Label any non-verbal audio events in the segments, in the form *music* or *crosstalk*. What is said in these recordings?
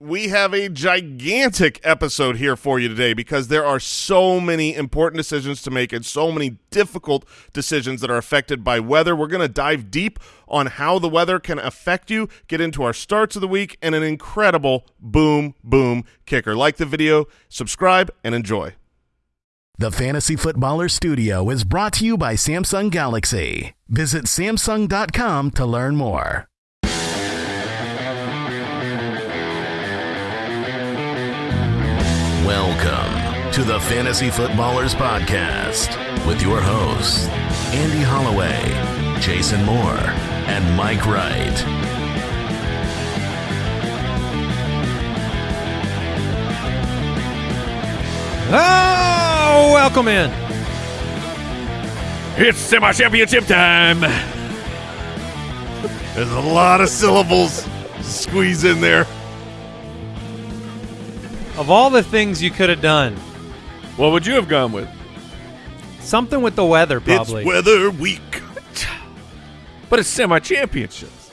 we have a gigantic episode here for you today because there are so many important decisions to make and so many difficult decisions that are affected by weather. We're going to dive deep on how the weather can affect you, get into our starts of the week, and an incredible boom, boom kicker. Like the video, subscribe, and enjoy. The Fantasy Footballer Studio is brought to you by Samsung Galaxy. Visit Samsung.com to learn more. To the Fantasy Footballers Podcast with your hosts, Andy Holloway, Jason Moore, and Mike Wright. Oh, welcome in. It's semi-championship time. There's a lot of syllables squeeze in there. Of all the things you could have done, What would you have gone with? something with the weather probably. It's weather week. But it's semi-championships.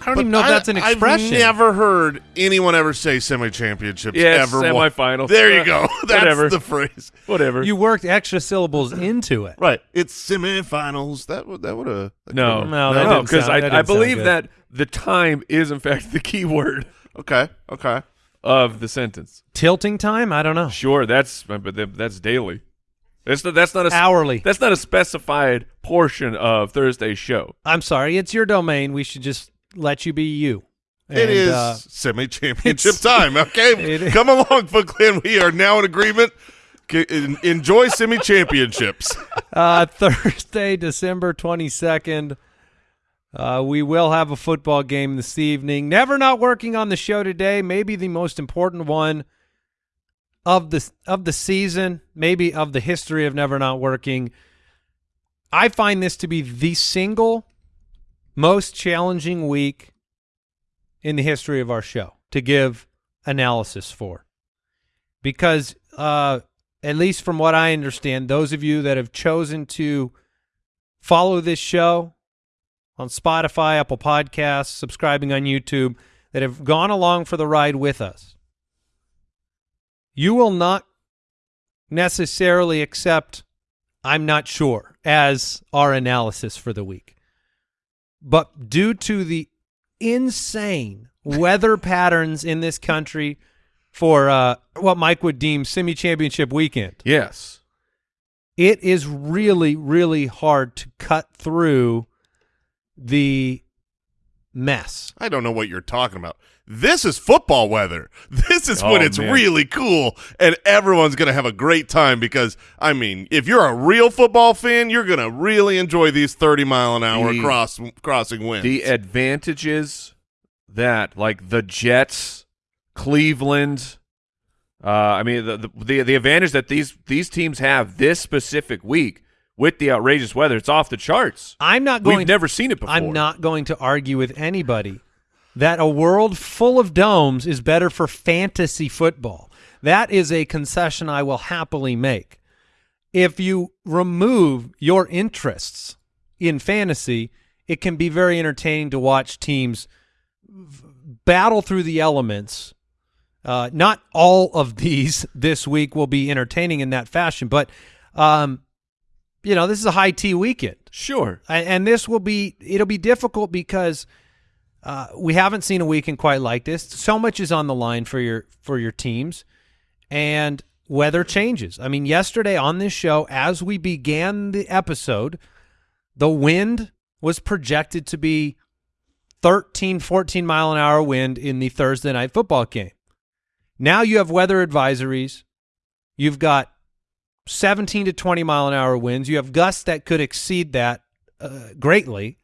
I don't even know if that's an expression. I've never heard anyone ever say semi-championships Yeah, ever. won. semifinals. There you Uh, go. *laughs* That's whatever. the phrase. Whatever. You worked extra syllables into it. Right. It's semifinals. That would that would have no, No, that no, didn't because sound- I, that I didn't sound believe good. that the time is in fact the key word Okay. Okay. Of the sentence. Tilting time? I don't know. Sure, that's but that's daily. That's not, that's not a Hourly. That's not a specified portion of Thursday's show. I'm sorry. It's your domain. We should just let you be you. it And, is uh, semi-championship time. Okay. *laughs* It- Come along, Foot Clan. We are now in agreement. Enjoy semi-championships. *laughs* uh, Thursday, December 22nd. Uh, we will have a football game this evening. Never not working on the show today. Maybe the most important one of the of the season, maybe of the history of never not working. I find this to be the single most challenging week in the history of our show to give analysis for. Because uh at least from what I understand, those of you that have chosen to follow this show on Spotify, Apple Podcasts, subscribing on YouTube, that have gone along for the ride with us, you will not necessarily accept I'm not sure as our analysis for the week. But due to the insane weather *laughs* patterns in this country for uh, what Mike would deem semi-championship weekend, Yes. it is really, really hard to cut through the mess. I don't know what you're talking about. This is football weather. *laughs* This is when Oh, it's man. really cool and everyone's going to have a great time because, I mean, if you're a real football fan, you're going to really enjoy these 30 mile an hour The- cross crossing winds. The advantages that like the Jets, Cleveland, uh, I mean the, the the the advantage that these these teams have this specific week with the outrageous weather, it's off the charts. I'm not going. We've never seen it before. I'm not going to argue with anybody that a world full of domes is better for fantasy football. That is a concession I will happily make. If you remove your interests in fantasy, it can be very entertaining to watch teams battle through the elements. Uh, not all of these *laughs* this week will be entertaining in that fashion, but um, you know this is a high T weekend. Sure. And this will be it'll be difficult because uh, we haven't seen a weekend quite like this. So much is on the line for your for your teams, and weather changes. I mean, yesterday on this show, as we began the episode, the wind was projected to be 13, 14 mile an hour wind in the Thursday night football game. Now you have weather advisories. You've got 17 to 20 mile an hour winds. You have gusts that could exceed that uh, greatly.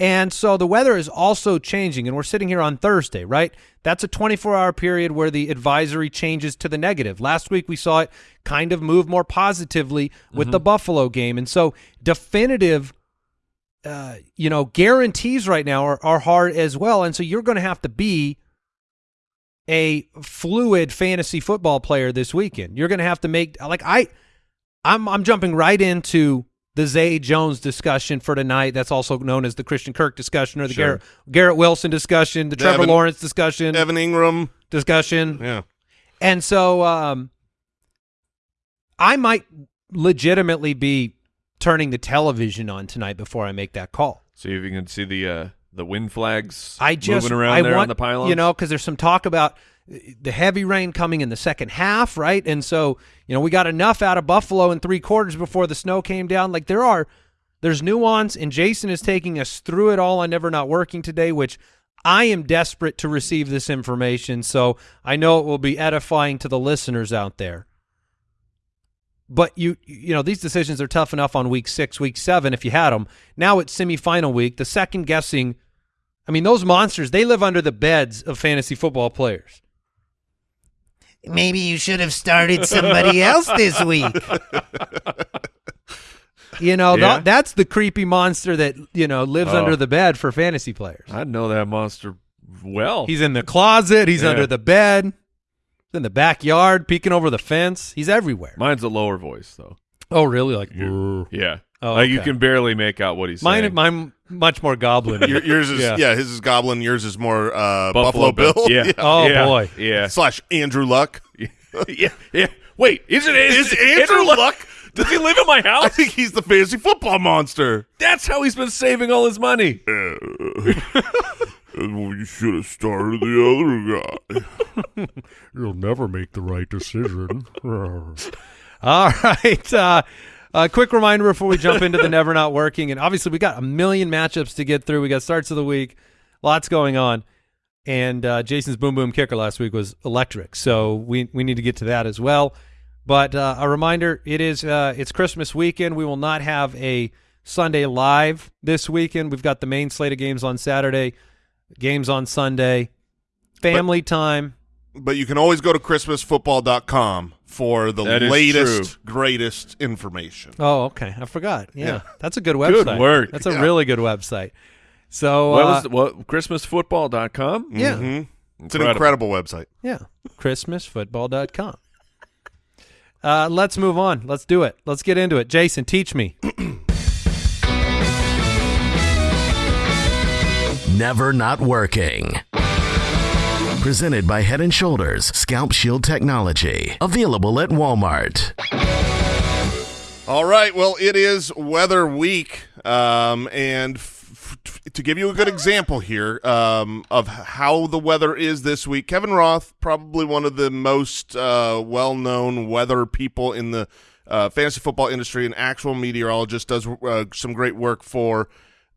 And so the weather is also changing, and we're sitting here on Thursday, right? That's a 24 hour period where the advisory changes to the negative. Last week we saw it kind of move more positively with the Buffalo game. And so definitive, uh, you know, guarantees right now are, are hard as well. And so you're going to have to be a fluid fantasy football player this weekend. You're going to have to make like I I'm I'm jumping right into the Zay Jones discussion for tonight. That's also known as the Christian Kirk discussion or the Sure. Garrett, Garrett Wilson discussion, the Trevor Evan- Lawrence discussion, Evan Engram. discussion. Yeah. And so um, I might legitimately be turning the television on tonight before I make that call. See if you can see the uh, the wind flags I just moving around I there want, on the pylons. You know, because there's some talk about the heavy rain coming in the second half, right? And so, you know, we got enough out of Buffalo in three quarters before the snow came down. Like there are, there's nuance, and Jason is taking us through it all on Never Not Working today, which I am desperate to receive this information. So I know it will be edifying to the listeners out there. But you, you know, these decisions are tough enough on week six, week seven, if you had them. Now it's semifinal week. The second guessing I mean, those monsters, they live under the beds of fantasy football players. Maybe you should have started somebody else this *laughs* week. You know, th- that's the creepy monster that, you know, lives Oh. under the bed for fantasy players. I know that monster well. He's in the closet, he's Yeah. under the bed, he's in the backyard, peeking over the fence. He's everywhere. Mine's a lower voice though. oh, really? Like, Yeah. Oh, like you can barely make out what he's mine, saying. mine much more goblin. Yours is Yeah. yeah. His is Goblin. Yours is more uh, Buffalo, Bill. *laughs* Yeah. Oh, Yeah. boy. Yeah. Slash Andrew Luck. *laughs* yeah. Yeah. Wait, is it Is is, Andrew Luck? Does he live in my *laughs* house? I think he's the fantasy football monster. That's how he's been saving all his money. You should have started the other guy. *laughs* You'll never make the right decision. *laughs* All right. Uh, a quick reminder before we jump into the never not working. And obviously, we got a million matchups to get through. We got starts of the week, lots going on. And uh, Jason's boom boom kicker last week was electric. So we, we need to get to that as well. But uh, a reminder it is uh, it's Christmas weekend. We will not have a Sunday live this weekend. We've got the main slate of games on Saturday, games on Sunday, family time. But you can always go to ChristmasFootball.com for the That is latest, greatest information. Oh, okay. I forgot. Yeah, Yeah. that's a good website. Good work. That's a Yeah. really good website. So, What uh, was the, what christmasfootball.com? yeah, Mhm. It's an Incredible. incredible website. yeah, christmasfootball.com. Uh, let's move on. Let's do it. Let's get into it. Jason, teach me. *clears throat* Never Not Working. Presented by Head and Shoulders Scalp Shield Technology. Available at Walmart. All right. Well, it is weather week, um, and to give you a good example here um, of how the weather is this week, Kevin Roth, probably one of the most uh, well-known weather people in the uh, fantasy football industry, an actual meteorologist, does uh, some great work for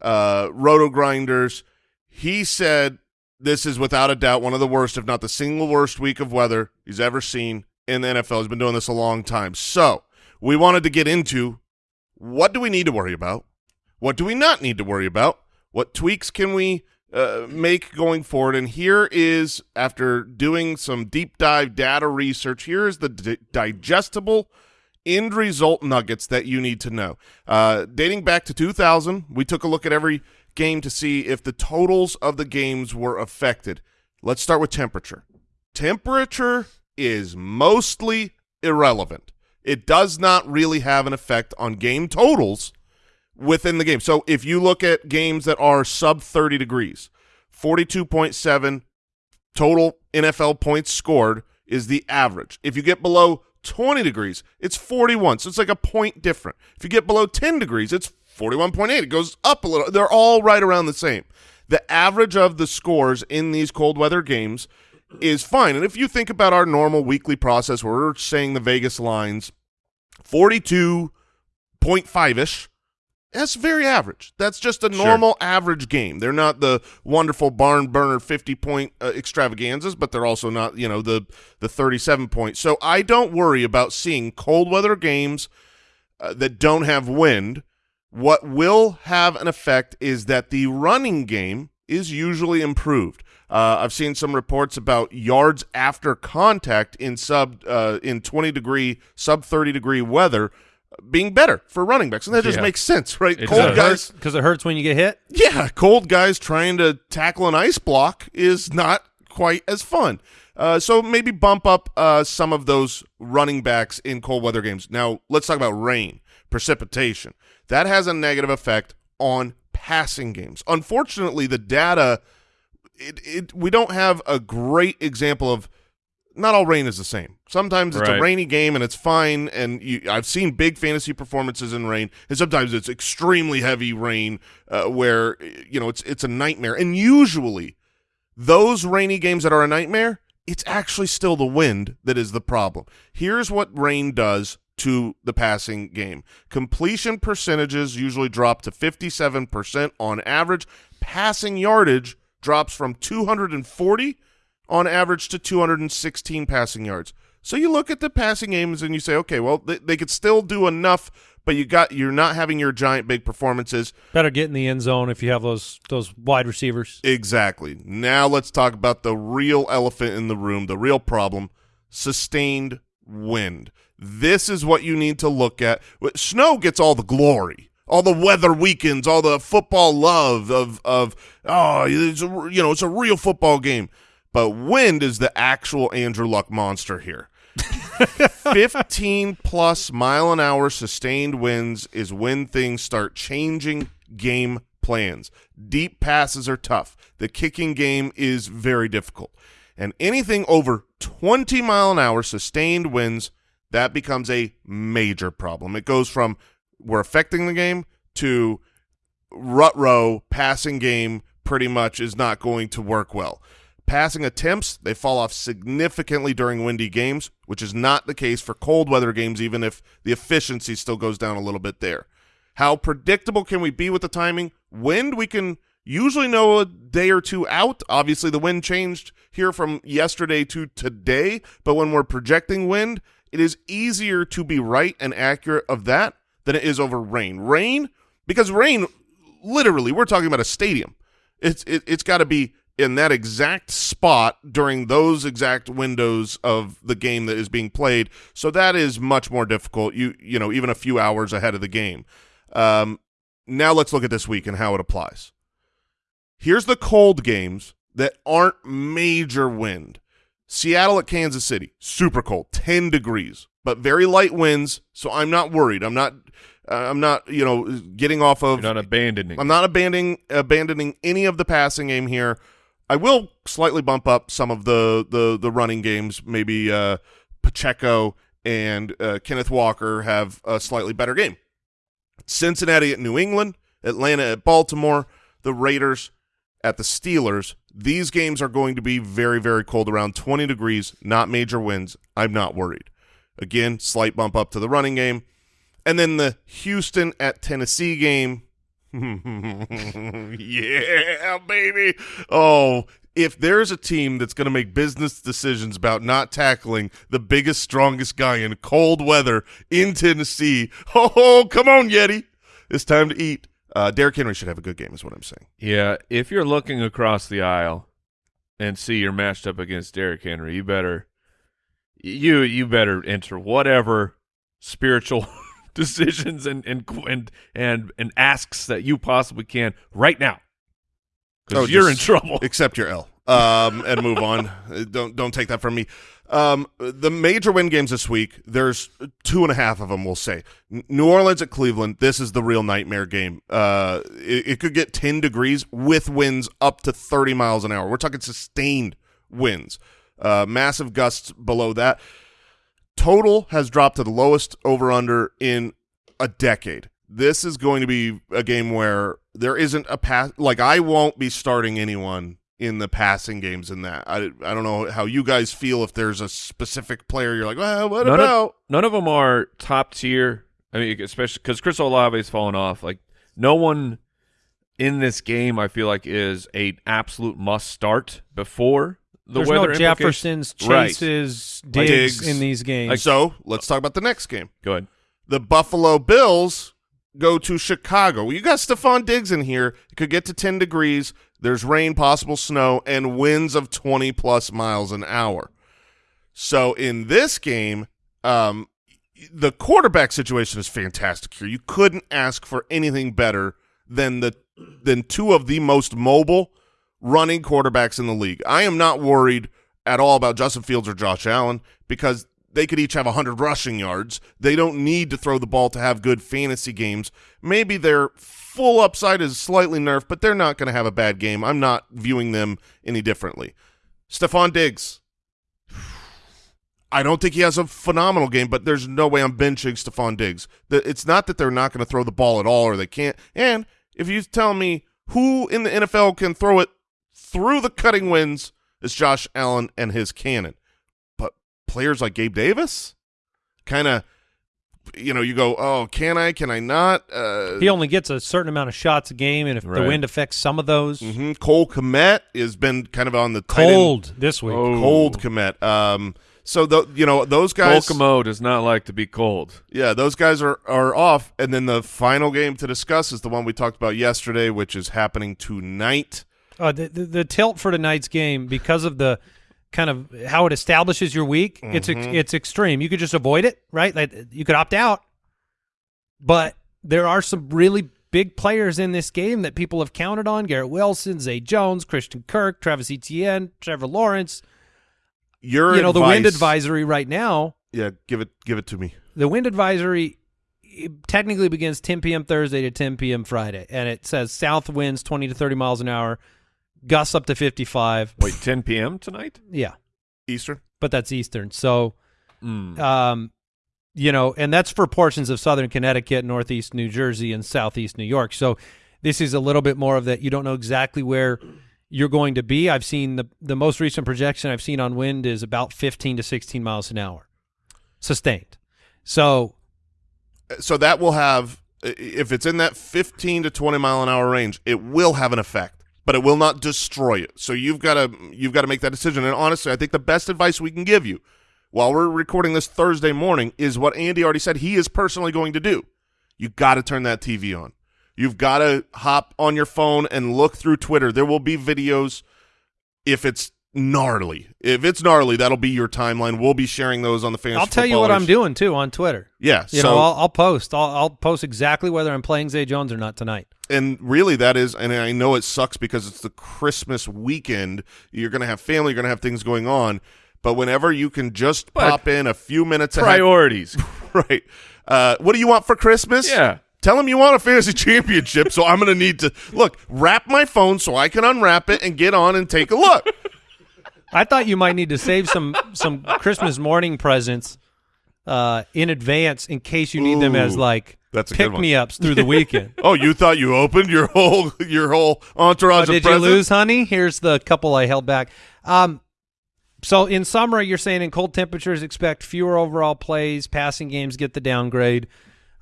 uh, Roto Grinders. He said this is without a doubt one of the worst, if not the single worst week of weather he's ever seen in the NFL. He's been doing this a long time. So we wanted to get into what do we need to worry about? What do we not need to worry about? What tweaks can we uh, make going forward? And here is, after doing some deep dive data research, here is the digestible end result nuggets that you need to know. Uh, dating back to 2000, we took a look at every game to see if the totals of the games were affected. Let's start with temperature. Temperature is mostly irrelevant. It does not really have an effect on game totals within the game. So if you look at games that are sub 30 degrees, 42.7 total NFL points scored is the average. If you get below 20 degrees, it's 41. So it's like a point different. If you get below 10 degrees, it's 41.8. It goes up a little. They're all right around the same. The average of the scores in these cold weather games is fine. And if you think about our normal weekly process where we're saying the Vegas lines, 42.5-ish, that's very average. That's just a Sure. normal average game. They're not the wonderful barn burner 50 point uh, extravaganzas, but they're also not, you know, the the 37 point. So I don't worry about seeing cold weather games uh, that don't have wind. What will have an effect is that the running game is usually improved. Uh, I've seen some reports about yards after contact in sub uh, in 20 degree, sub 30 degree weather being better for running backs, and that just Yeah. makes sense, right? It cold guys, Because it hurts when you get hit. yeah, cold guys trying to tackle an ice block is not quite as fun. Uh, so maybe bump up uh, some of those running backs in cold weather games. Now let's talk about rain. Precipitation. That has a negative effect on passing games. Unfortunately, the data it, it we don't have a great example of not all rain is the same. Sometimes it's a rainy game and it's fine and you, I've seen big fantasy performances in rain and sometimes it's extremely heavy rain uh, where you know it's it's a nightmare. And usually those rainy games that are a nightmare, it's actually still the wind that is the problem. Here's what rain does to the passing game. Completion percentages usually drop to 57% on average. Passing yardage drops from 240 on average to 216 passing yards. So you look at the passing games and you say, okay, well, they, they could still do enough, but you got you're not having your giant big performances. Better get in the end zone if you have those those wide receivers. Exactly. Now let's talk about the real elephant in the room, the real problem, sustained wind. This is what you need to look at. Snow gets all the glory. All the weather weekends, all the football love of of oh, it's a, you know, it's a real football game. But wind is the actual Andrew Luck monster here. *laughs* 15 plus mile an hour sustained winds is when things start changing game plans. Deep passes are tough. The kicking game is very difficult. And anything over 20 mile an hour sustained winds, that becomes a major problem. It goes from we're affecting the game to rut row passing game pretty much is not going to work well. Passing attempts, they fall off significantly during windy games, which is not the case for cold weather games, even if the efficiency still goes down a little bit there. How predictable can we be with the timing? Wind, we can usually know a day or two out. Obviously, the wind changed here from yesterday to today, but when we're projecting wind, it is easier to be right and accurate of that than it is over rain. Rain, because rain, literally, we're talking about a stadium. It's it, it's got to be in that exact spot during those exact windows of the game that is being played. So that is much more difficult. You you know even a few hours ahead of the game. Um, now let's look at this week and how it applies. Here's the cold games that aren't major wind. Seattle at Kansas City, super cold, 10 degrees, but very light winds, so I'm not worried. I'm not uh, I'm not, you know, getting off of You're not abandoning. I'm not abandoning abandoning any of the passing game here. I will slightly bump up some of the the the running games. Maybe uh, Pacheco and uh, Kenneth Walker have a slightly better game. Cincinnati at New England, Atlanta at Baltimore, the Raiders at the Steelers. These games are going to be very very cold, around 20 degrees, not major winds. I'm not worried. Again, slight bump up to the running game. And then the Houston at Tennessee game. *laughs* yeah, baby. Oh, if there's a team that's going to make business decisions about not tackling the biggest, strongest guy in cold weather in Tennessee, *laughs* oh, come on, Yeti. It's time to eat. Uh, Derrick Henry should have a good game, is what I'm saying. Yeah, if you're looking across the aisle and see you're matched up against Derrick Henry, you better you you better enter whatever spiritual *laughs* decisions and and and and, and asks that you possibly can right now. Because Oh, you're in trouble. Accept your L um, and move on. Don't don't take that from me. Um, the major win games this week. There's two and a half of them. We'll say New Orleans at Cleveland. This is the real nightmare game. Uh, it, it could get 10 degrees with winds up to 30 miles an hour. We're talking sustained winds. Uh, massive gusts below that. Total has dropped to the lowest over under in a decade. This is going to be a game where there isn't a pass. Like I won't be starting anyone in the passing games in that. I, I don't know how you guys feel if there's a specific player you're like, well, what None about? of, none of them are top tier. I mean, especially because Chris Olave's fallen off. Like no one in this game, I feel like is a absolute must start before the There's weather no. Jeffersons, Right. Chases, Like Diggs, Diggs. in these games. Like, so let's talk about the next game. Go ahead. The Buffalo Bills go to Chicago. You got Stefon Diggs in here. It could get to 10 degrees. There's rain, possible snow, and winds of 20 plus miles an hour. So in this game, um, the quarterback situation is fantastic here. You couldn't ask for anything better than the than two of the most mobile running quarterbacks in the league. I am not worried at all about Justin Fields or Josh Allen because they could each have 100 rushing yards. They don't need to throw the ball to have good fantasy games. Maybe their full upside is slightly nerfed, but they're not going to have a bad game. I'm not viewing them any differently. Stefon Diggs. I don't think he has a phenomenal game, but there's no way I'm benching Stefon Diggs. It's not that they're not going to throw the ball at all or they can't. And if you tell me who in the NFL can throw it through the cutting winds, it's Josh Allen and his cannon. But players like Gabe Davis, kind of, you know, you go, oh, can I? Can I not? Uh, He only gets a certain amount of shots a game, and if the wind affects some of those, mhm. Cole Kmet has been kind of on the cold this week. Oh. cold Komet. Um, so the, you know those guys. Kokomo does not like to be cold. Yeah, those guys are, are off. And then the final game to discuss is the one we talked about yesterday, which is happening tonight. Uh, the, the the tilt for tonight's game because of the kind of how it establishes your week. It's Mm-hmm. it's extreme. You could just avoid it, right? Like you could opt out, but there are some really big players in this game that people have counted on: Garrett Wilson, Zay Jones, Christian Kirk, Travis Etienne, Trevor Lawrence. Your you know, the wind advisory right now. Yeah, give it give it to me. The wind advisory technically begins 10 p.m. Thursday to 10 p.m. Friday, and it says south winds 20 to 30 miles an hour, gusts up to 55. Wait, 10 p.m. tonight? Yeah, Eastern. but that's Eastern. So, Mm. um, you know, and that's for portions of southern Connecticut, northeast New Jersey, and southeast New York. So, this is a little bit more of that. You don't know exactly where you're going to be. I've seen the the most recent projection I've seen on wind is about 15 to 16 miles an hour, sustained. So, So that will have if it's in that 15 to 20 mile an hour range, it will have an effect, but it will not destroy it. So you've got to you've got to make that decision. And honestly, I think the best advice we can give you while we're recording this Thursday morning is what Andy already said he is personally going to do. You got to turn that TV on. You've got to hop on your phone and look through Twitter. There will be videos if it's gnarly. If it's gnarly, that'll be your timeline. We'll be sharing those on the fantasy. I'll tell you what I'm doing too on Twitter. Yeah, You so know, I'll, I'll post. I'll, I'll post exactly whether I'm playing Zay Jones or not tonight. and really that is and i know it sucks because it's the christmas weekend you're going to have family you're going to have things going on but whenever you can just But- pop in a few minutes ahead, Priorities. *laughs* right uh, what do you want for christmas Yeah. tell them you want a fantasy *laughs* championship so i'm going to need to look wrap my phone so i can unwrap it and get on and take a look I thought you might need to save some some Christmas morning presents uh, in advance in case you need them as like that's pick me ups through the weekend. *laughs* oh you thought you opened your whole your whole Oh, entourage of did you lose, honey? Here's the couple I held back. Um, so in summary, you're saying in cold temperatures, expect fewer overall plays, passing games get the downgrade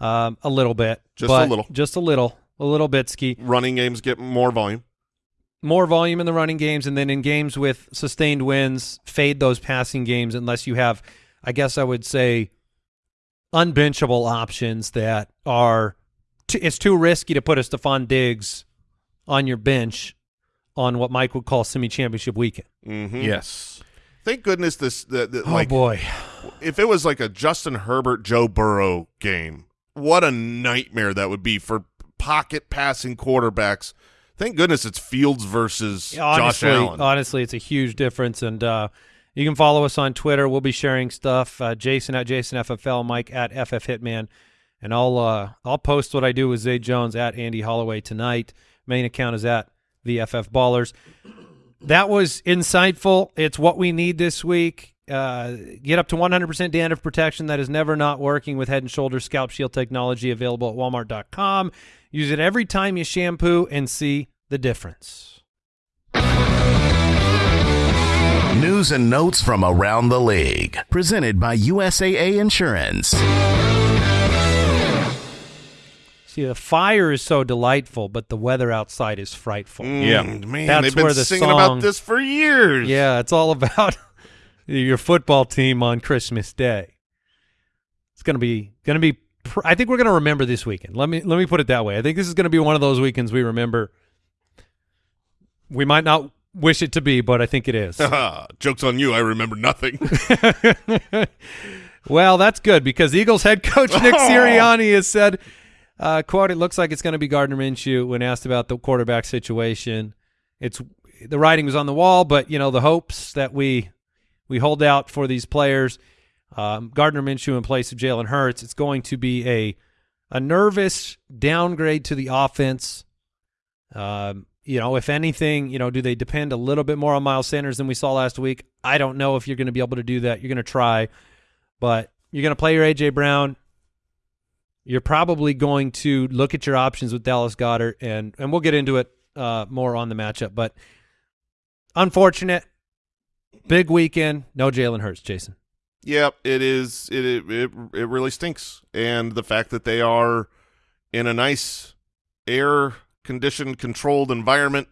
um, a little bit, Just a little. just a little, a little bit ski. running games get more volume more volume in the running games, and then in games with sustained wins, fade those passing games unless you have, I guess I would say, unbenchable options that are. It's too risky to put a Stefon Diggs on your bench on what Mike would call semi-championship weekend. mm-hmm. yes. thank goodness this the, the, Oh like boy, if it was like a Justin Herbert Joe Burrow game, what a nightmare that would be for pocket passing quarterbacks. Thank goodness it's Fields versus honestly, Josh Allen. honestly, it's a huge difference. And uh, you can follow us on Twitter. We'll be sharing stuff. Uh, Jason at JasonFFL, Mike at FF Hitman, and I'll uh, I'll post what I do with Zay Jones at Andy Holloway tonight. Main account is at the FF Ballers. That was insightful. It's what we need this week. Uh, get up to 100% dandruff protection that is never not working with Head and Shoulders Scalp Shield technology available at Walmart.com. Use it every time you shampoo and see the difference. News and notes from around the league. Presented by USAA Insurance. See, the fire is so delightful, but the weather outside is frightful. Yeah. Mm, man, That's they've been the singing song- about this for years. Yeah, it's all about your football team on Christmas Day. It's gonna be gonna be. Pr- I think we're gonna remember this weekend. Let me let me put it that way. I think this is gonna be one of those weekends we remember. We might not wish it to be, but I think it is. *laughs* Jokes on you. I remember nothing. *laughs* *laughs* Well, that's good because Eagles head coach Nick Sirianni has said, uh, "quote It looks like it's going to be Gardner Minshew." When asked about the quarterback situation, it's the writing was on the wall, but you know the hopes that we we hold out for these players um, Gardner Minshew in place of Jalen Hurts. It's going to be a a nervous downgrade to the offense. Um, you know, if anything, you know, do they depend a little bit more on Miles Sanders than we saw last week? I don't know if you're going to be able to do that. You're going to try, but you're going to play your AJ Brown. You're probably going to look at your options with Dallas Goedert, and and we'll get into it uh, more on the matchup. But unfortunate, big weekend, no Jalen Hurts, Jason. Yep, it is. It, it it it really stinks, and the fact that they are in a nice air conditioned, controlled environment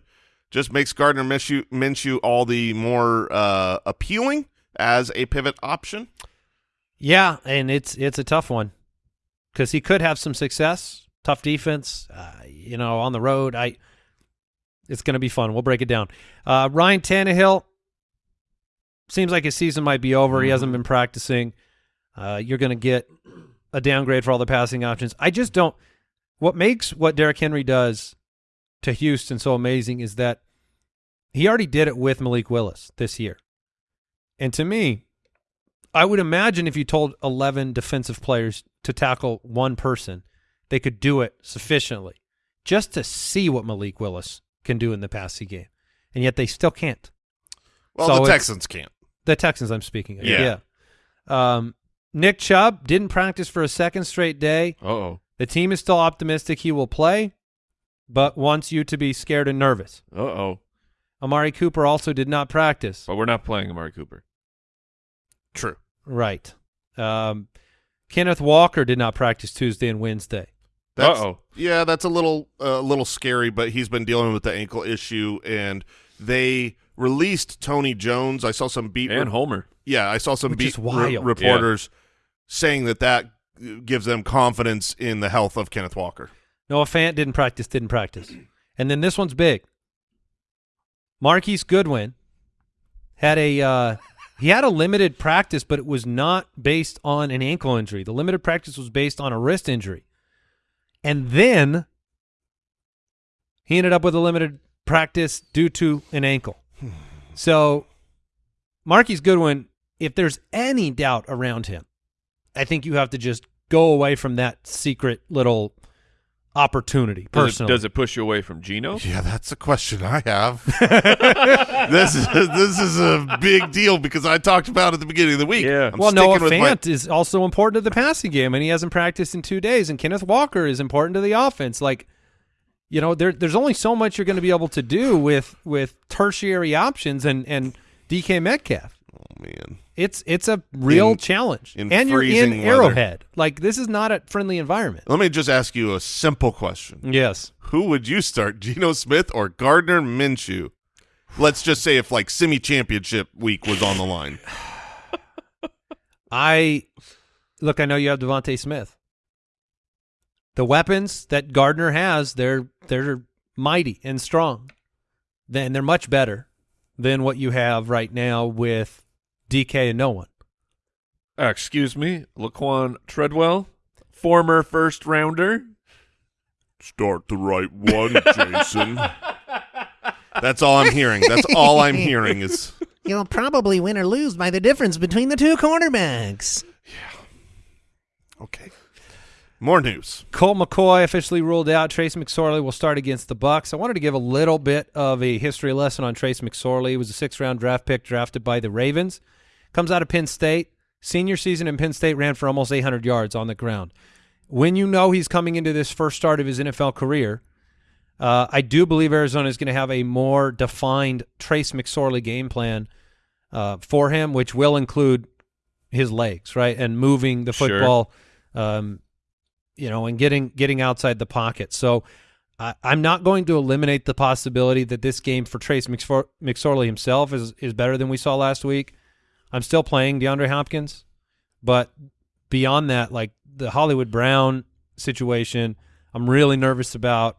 just makes Gardner Minshew, Minshew all the more uh, appealing as a pivot option. Yeah, and it's it's a tough one because he could have some success. Tough defense, uh, you know, on the road. I, it's going to be fun. We'll break it down. Uh, Ryan Tannehill seems like his season might be over. He hasn't been practicing. Uh, you're going to get a downgrade for all the passing options. I just don't. What makes what Derrick Henry does to Houston so amazing is that he already did it with Malik Willis this year. And to me, I would imagine if you told 11 defensive players to tackle one person, they could do it sufficiently just to see what Malik Willis can do in the passing game. And yet they still can't. Well, So the Texans can't. The Texans I'm speaking of. Yeah. Yeah. Um, Nick Chubb didn't practice for a second straight day. Uh-oh. The team is still optimistic he will play, but wants you to be scared and nervous. Uh-oh. Amari Cooper also did not practice. But we're not playing Amari Cooper. True. Right. Um, Kenneth Walker did not practice Tuesday and Wednesday. That's, Uh-oh. Yeah, that's a little a little scary, but he's been dealing with the ankle issue, and they released Tony Jones. I saw some beat. And Homer. yeah, I saw some Which beat re- wild. reporters saying that that gives them confidence in the health of Kenneth Walker. Noah Fant didn't practice, didn't practice. *clears throat* And then this one's big. Marquise Goodwin had a uh, *laughs* he had a limited practice, but it was not based on an ankle injury. The limited practice was based on a wrist injury. And then he ended up with a limited practice due to an ankle. So Marquise Goodwin, if there's any doubt around him, I think you have to just go away from that secret little opportunity Does it, personally. does it push you away from Geno? Yeah, that's a question I have. *laughs* *laughs* this is this is a big deal because I talked about it at the beginning of the week. Yeah. I'm well, Noah sticking with my- Fant is also important to the passing game, and he hasn't practiced in two days. And Kenneth Walker is important to the offense. Like, you know, there, there's only so much you're going to be able to do with with tertiary options and and DK Metcalf. oh man, It's it's a real In- challenge, in and you're in weather. Arrowhead. Like, this is not a friendly environment. let me just ask you a simple question: Yes. Who would you start, Geno Smith or Gardner Minshew? Let's just say if like semi championship week was on the line. *sighs* I look. I know you have DeVonta Smith. The weapons that Gardner has, they're they're mighty and strong. Then they're much better than what you have right now with DK and no one. Uh, excuse me, Laquan Treadwell, former first rounder. Start the right one, Jason. That's all I'm hearing. That's all I'm hearing is *laughs* You'll probably win or lose by the difference between the two quarterbacks. okay. More news. Colt McCoy officially ruled out. Trace McSorley will start against the Bucs. I wanted to give a little bit of a history lesson on Trace McSorley. He was a sixth round draft pick drafted by the Ravens. Comes out of Penn State. Senior season in Penn State ran for almost 800 yards on the ground. When you know he's coming into this first start of his NFL career, uh, I do believe Arizona is going to have a more defined Trace McSorley game plan uh, for him, which will include his legs, right, and moving the Sure. football, um, you know, and getting getting outside the pocket. So I, I'm not going to eliminate the possibility that this game for Trace McSor- McSorley himself is is better than we saw last week. I'm still playing DeAndre Hopkins, but beyond that, like the Hollywood Brown situation, I'm really nervous about.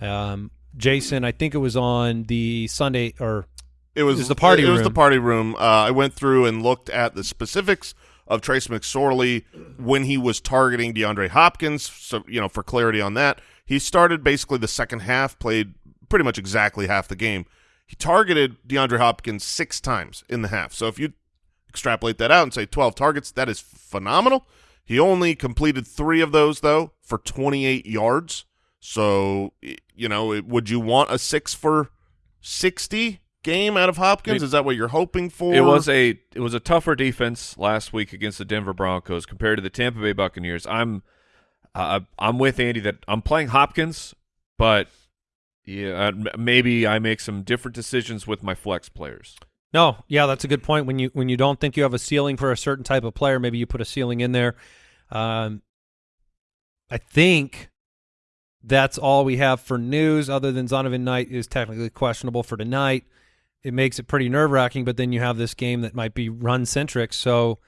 Um, Jason, I think it was on the Sunday or It was, It was the party It was room. the party room. Uh, I went through and looked at the specifics of Trace McSorley when he was targeting DeAndre Hopkins. So you know, for clarity on that, he started basically the second half, played pretty much exactly half the game. He targeted DeAndre Hopkins six times in the half. So if you extrapolate that out and say 12 targets, that is phenomenal. He only completed three of those, though, for 28 yards. So, you know, would you want a six for 60 game out of Hopkins? Is that what you're hoping for? It was a it was a tougher defense last week against the Denver Broncos compared to the Tampa Bay Buccaneers. I'm uh, I'm with Andy that I'm playing Hopkins, but yeah, uh, maybe I make some different decisions with my flex players. No, yeah, that's a good point. When you when you don't think you have a ceiling for a certain type of player, maybe you put a ceiling in there. Um, I think that's all we have for news, other than Zonovan Knight is technically questionable for tonight. It makes it pretty nerve wracking, but then you have this game that might be run centric. So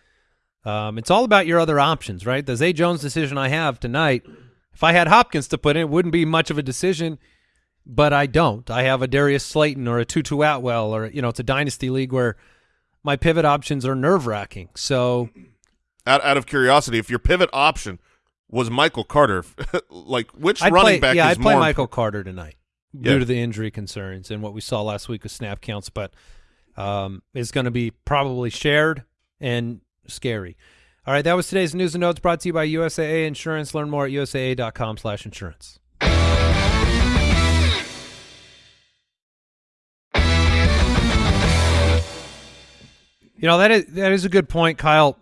um, it's all about your other options, right? The Zay Jones decision I have tonight, if I had Hopkins to put in, it wouldn't be much of a decision but I don't. I have a Darius Slayton or a Tutu Atwell, or you know, it's a dynasty league where my pivot options are nerve wracking. So out, out of curiosity, if your pivot option was Michael Carter, *laughs* like which I'd running play, back yeah, I'd play Michael Carter tonight Yeah. due to the injury concerns and what we saw last week with snap counts, but um, is going to be probably shared and scary. All right, that was today's news and notes brought to you by USAA Insurance. Learn more at usaa.com/insurance. You know that is that is a good point, Kyle.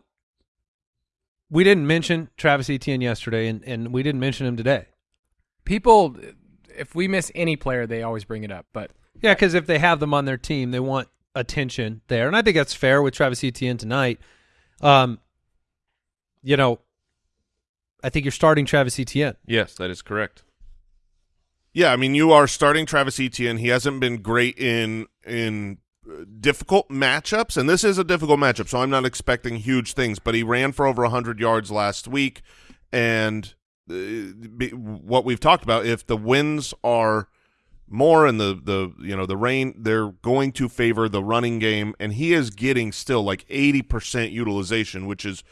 We didn't mention Travis Etienne yesterday, and, and we didn't mention him today. People, if we miss any player, they always bring it up. But Yeah, because if they have them on their team, they want attention there, and I think that's fair with Travis Etienne tonight. Um, you know, I think you're starting Travis Etienne. Yes, that is correct. Yeah, I mean, you are starting Travis Etienne. He hasn't been great in in uh, difficult matchups, and this is a difficult matchup, so I'm not expecting huge things. But he ran for over 100 yards last week, and what we've talked about, if the winds are more and the the you know the rain, they're going to favor the running game, and he is getting still like 80 percent utilization, which is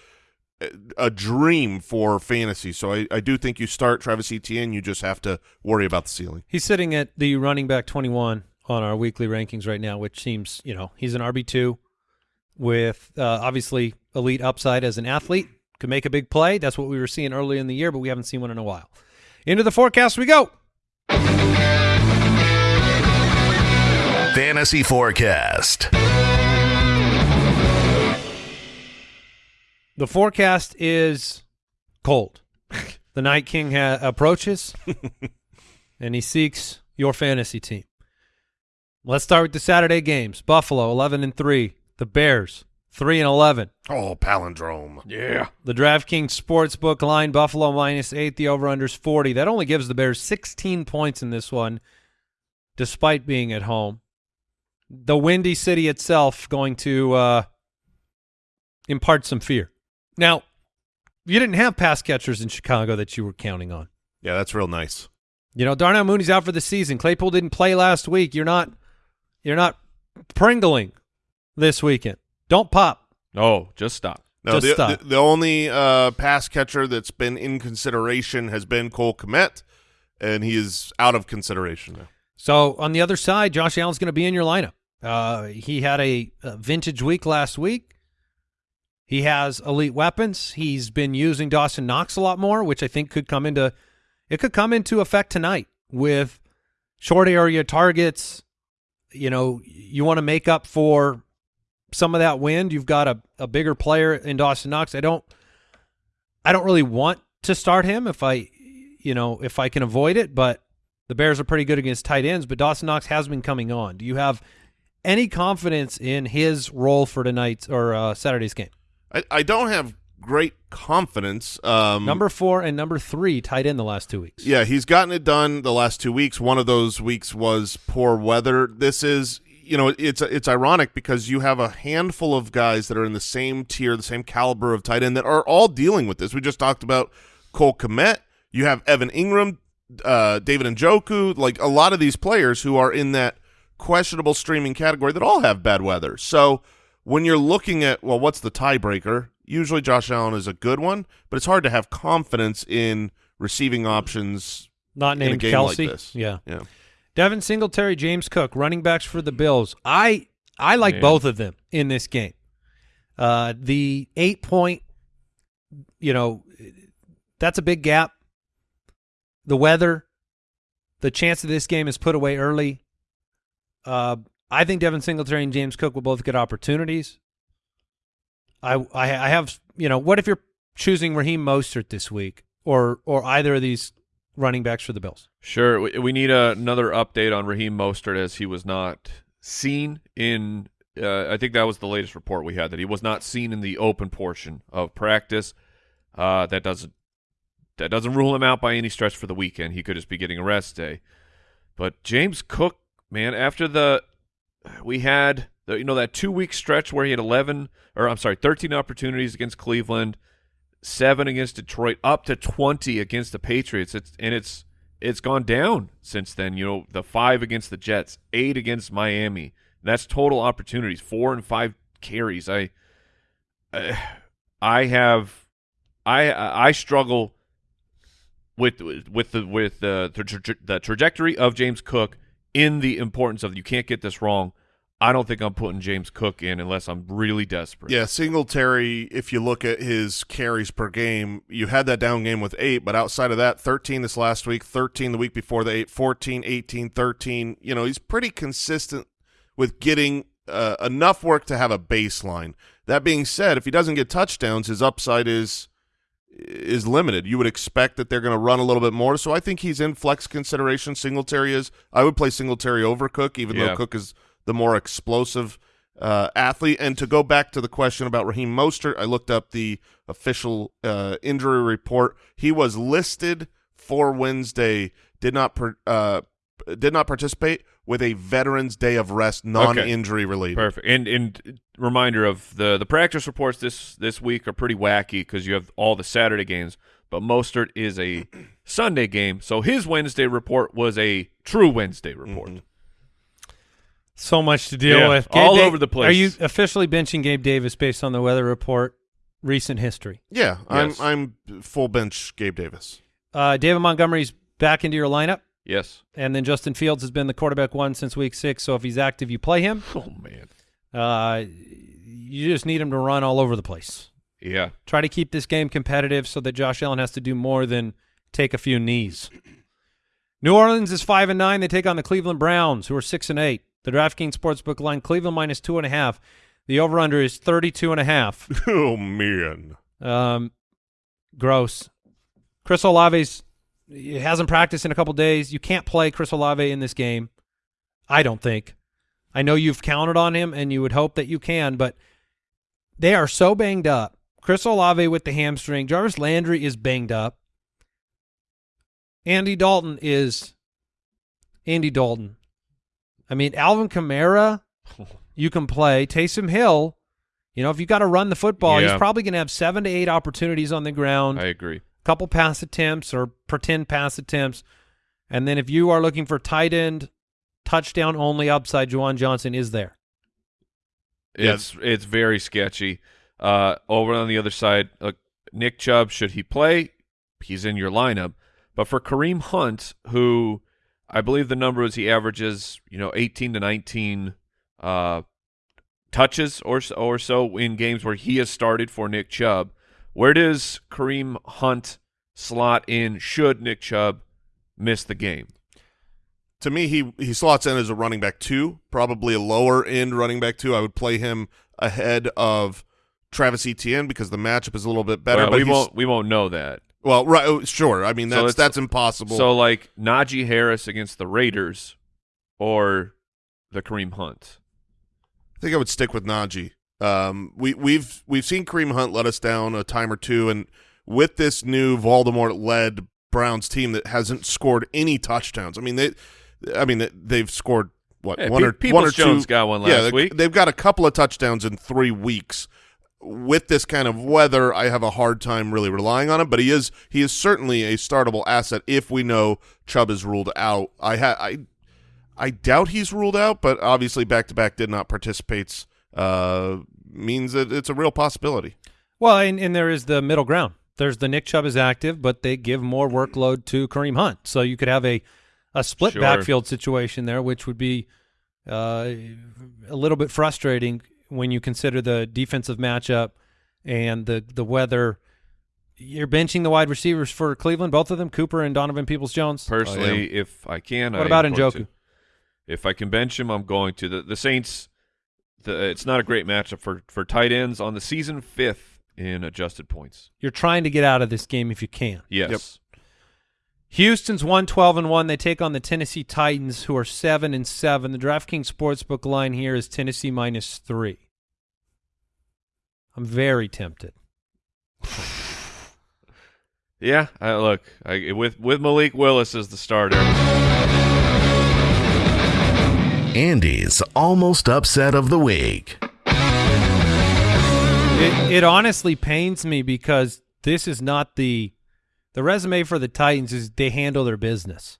a dream for fantasy. So I, I do think you start Travis Etienne. You just have to worry about the ceiling. He's sitting at the running back 21 on our weekly rankings right now, which seems, you know, he's an RB2 with uh, obviously elite upside as an athlete. Could make a big play. That's what we were seeing early in the year, but we haven't seen one in a while. Into the forecast we go. Fantasy Forecast. The forecast is cold. the Night King ha- approaches, *laughs* and he seeks your fantasy team. Let's start with the Saturday games. Buffalo, 11 and 3. The Bears, 3 and 11. Oh, palindrome. Yeah. The DraftKings Sportsbook line, Buffalo minus 8. The over-under's 40. That only gives the Bears 16 points in this one, despite being at home. The Windy City itself going to uh, impart some fear. Now, you didn't have pass catchers in Chicago that you were counting on. Yeah, that's real nice. You know, Darnell Mooney's out for the season. Claypool didn't play last week. You're not, you're not pringling this weekend. Don't pop. Oh, just stop. No, Just the, stop. the, the only uh, pass catcher that's been in consideration has been Cole Kmet, and he is out of consideration now. So on the other side, Josh Allen's going to be in your lineup. Uh, he had a, a vintage week last week. He has elite weapons. He's been using Dawson Knox a lot more, which I think could come into it could come into effect tonight with short area targets. You know, you want to make up for some of that wind. You've got a, a bigger player in Dawson Knox. I don't I don't really want to start him if I you know, if I can avoid it, but the Bears are pretty good against tight ends, but Dawson Knox has been coming on. Do you have any confidence in his role for tonight's or uh, Saturday's game? I, I don't have great confidence. Um, Number four and number three tied in the last two weeks. Yeah, he's gotten it done the last two weeks. One of those weeks was poor weather. This is, you know, it's it's ironic because you have a handful of guys that are in the same tier, the same caliber of tight end that are all dealing with this. We just talked about Cole Kmet. You have Evan Engram, uh, David Njoku, like a lot of these players who are in that questionable streaming category that all have bad weather. So when you're looking at, well, what's the tiebreaker? Usually Josh Allen is a good one, but it's hard to have confidence in receiving options Not named like Kelce. this. Yeah. Yeah. Devin Singletary, James Cook, running backs for the Bills. I I like Yeah. both of them in this game. Uh, the eight point, you know, that's a big gap. The weather, the chance that this game is put away early. Uh, I think Devin Singletary and James Cook will both get opportunities. I, I I have you know what if you're choosing Raheem Mostert this week or or either of these running backs for the Bills? Sure. We, we need a, another update on Raheem Mostert as he was not seen in. Uh, I think that was the latest report we had that he was not seen in the open portion of practice. Uh, that doesn't that doesn't rule him out by any stretch for the weekend. He could just be getting a rest day. But James Cook, man, after the we had the, you know that two week stretch where he had eleven or I'm sorry, thirteen opportunities against Cleveland, seven against Detroit, up to twenty against the Patriots. It's and it's it's gone down since then. You know, the five against the Jets, eight against Miami. That's total opportunities, four and five carries. I uh, I have I I struggle with with the with the the trajectory of James Cook in the importance of you can't get this wrong. I don't think I'm putting James Cook in unless I'm really desperate. Yeah, Singletary, if you look at his carries per game, you had that down game with eight, but outside of that, 13 this last week, 13 the week before the eight, 14, 18, 13. You know, he's pretty consistent with getting uh, enough work to have a baseline. That being said, if he doesn't get touchdowns, his upside is is limited. You would expect that they're going to run a little bit more, so I think he's in flex consideration. Singletary is. I would play Singletary over Cook, even Yeah. though Cook is the more explosive uh, athlete. And to go back to the question about Raheem Mostert, I looked up the official uh, injury report. He was listed for Wednesday. Did not per, uh, did not participate with a Veterans Day of rest, non-injury related. Perfect. And and reminder of the the practice reports this this week are pretty wacky because you have all the Saturday games, but Mostert is a *clears throat* Sunday game, so his Wednesday report was a true Wednesday report. Mhm. So much to deal Yeah, with. all Da- over the place. Are you officially benching Gabe Davis based on the weather report? Recent history. Yeah, Yes. I'm I'm full bench Gabe Davis. Uh, David Montgomery's back into your lineup, Yes. and then Justin Fields has been the quarterback one since week six. So if he's active, you play him. Oh man. Uh, you just need him to run all over the place. Yeah. Try to keep this game competitive so that Josh Allen has to do more than take a few knees. New Orleans is five and nine. They take on the Cleveland Browns, who are six and eight. The DraftKings Sportsbook line: Cleveland minus two and a half. The over/under is thirty-two and a half. *laughs* oh man. Um, gross. Chris Olave's he hasn't practiced in a couple days. You can't play Chris Olave in this game. I don't think. I know you've counted on him, and you would hope that you can, but they are so banged up. Chris Olave with the hamstring. Jarvis Landry is banged up. Andy Dalton is Andy Dalton. I mean, Alvin Kamara, *laughs* you can play. Taysom Hill, you know, if you've got to run the football, he's probably going to have seven to eight opportunities on the ground, I agree. A couple pass attempts or pretend pass attempts. And then if you are looking for tight end, touchdown only upside, Juwan Johnson is there. Yeah. It's it's very sketchy. Uh, over on the other side, uh, Nick Chubb, should he play? He's in your lineup. But for Kareem Hunt, who I believe the number is he averages, you know, 18 to 19 uh, touches or so, or so in games where he has started for Nick Chubb. Where does Kareem Hunt slot in should Nick Chubb miss the game? To me, he he slots in as a running back two, probably a lower end running back two. I would play him ahead of Travis Etienne because the matchup is a little bit better. Well, but we won't we won't know that. Well, right, oh, sure. I mean, that's it's- that's impossible. So like Najee Harris against the Raiders or the Kareem Hunt. I think I would stick with Najee. Um, we we've we've seen Kareem Hunt let us down a time or two, and with this new Voldemort led Browns team that hasn't scored any touchdowns. I mean they, I mean they- they've scored what Hey, one or one or Jones two. got one yeah, last they- week. They've got a couple of touchdowns in three weeks. With this kind of weather, I have a hard time really relying on him. But he is he is certainly a startable asset if we know Chubb is ruled out. I ha- I I doubt he's ruled out, but obviously back to back did not participates uh, means that it's a real possibility. Well, and, and there is the middle ground. There's the Nick Chubb is active, but they give more workload to Kareem Hunt. So you could have a, a split Sure. backfield situation there, which would be uh, a little bit frustrating when you consider the defensive matchup and the the weather. You're benching the wide receivers for Cleveland, both of them, Cooper and Donovan Peoples Jones. Oh, Personally, if I can, What I about am going Njoku? to. If I can bench him, I'm going to. The, the Saints, the, it's not a great matchup for, for tight ends on the season fifth in adjusted points. You're trying to get out of this game if you can. Yes. Houston's one twelve and one. They take on the Tennessee Titans, who are seven and seven. The DraftKings sportsbook line here is Tennessee minus three. I'm very tempted. *sighs* Yeah. I, look, I, with with Malik Willis as the starter, Andy's almost upset of the week. It, it honestly pains me because this is not the the resume for the Titans is they handle their business.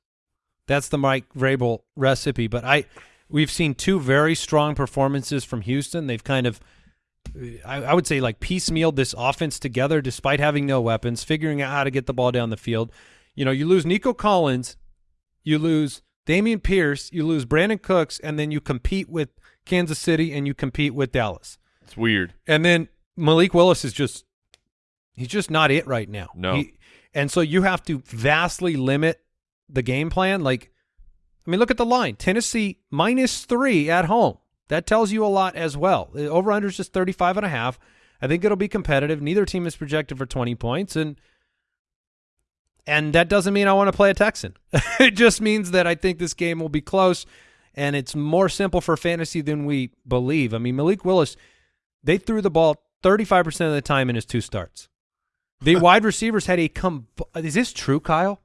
That's the Mike Vrabel recipe. But I we've seen two very strong performances from Houston. They've kind of I, I would say like piecemealed this offense together despite having no weapons, figuring out how to get the ball down the field. You know, you lose Nico Collins, you lose Dameon Pierce, you lose Brandin Cooks, and then you compete with Kansas City and you compete with Dallas. it's weird. And then Malik Willis is just he's just not it right now. No. He- and so you have to vastly limit the game plan. Like, I mean, look at the line. Tennessee minus three at home. That tells you a lot as well. The over-under is just 35 and a half. I think it'll be competitive. Neither team is projected for 20 points. And and that doesn't mean I want to play a Texan. *laughs* it just means that I think this game will be close and it's more simple for fantasy than we believe. I mean, Malik Willis, they threw the ball 35% of the time in his two starts. The *laughs* wide receivers had a com- Is this true, Kyle?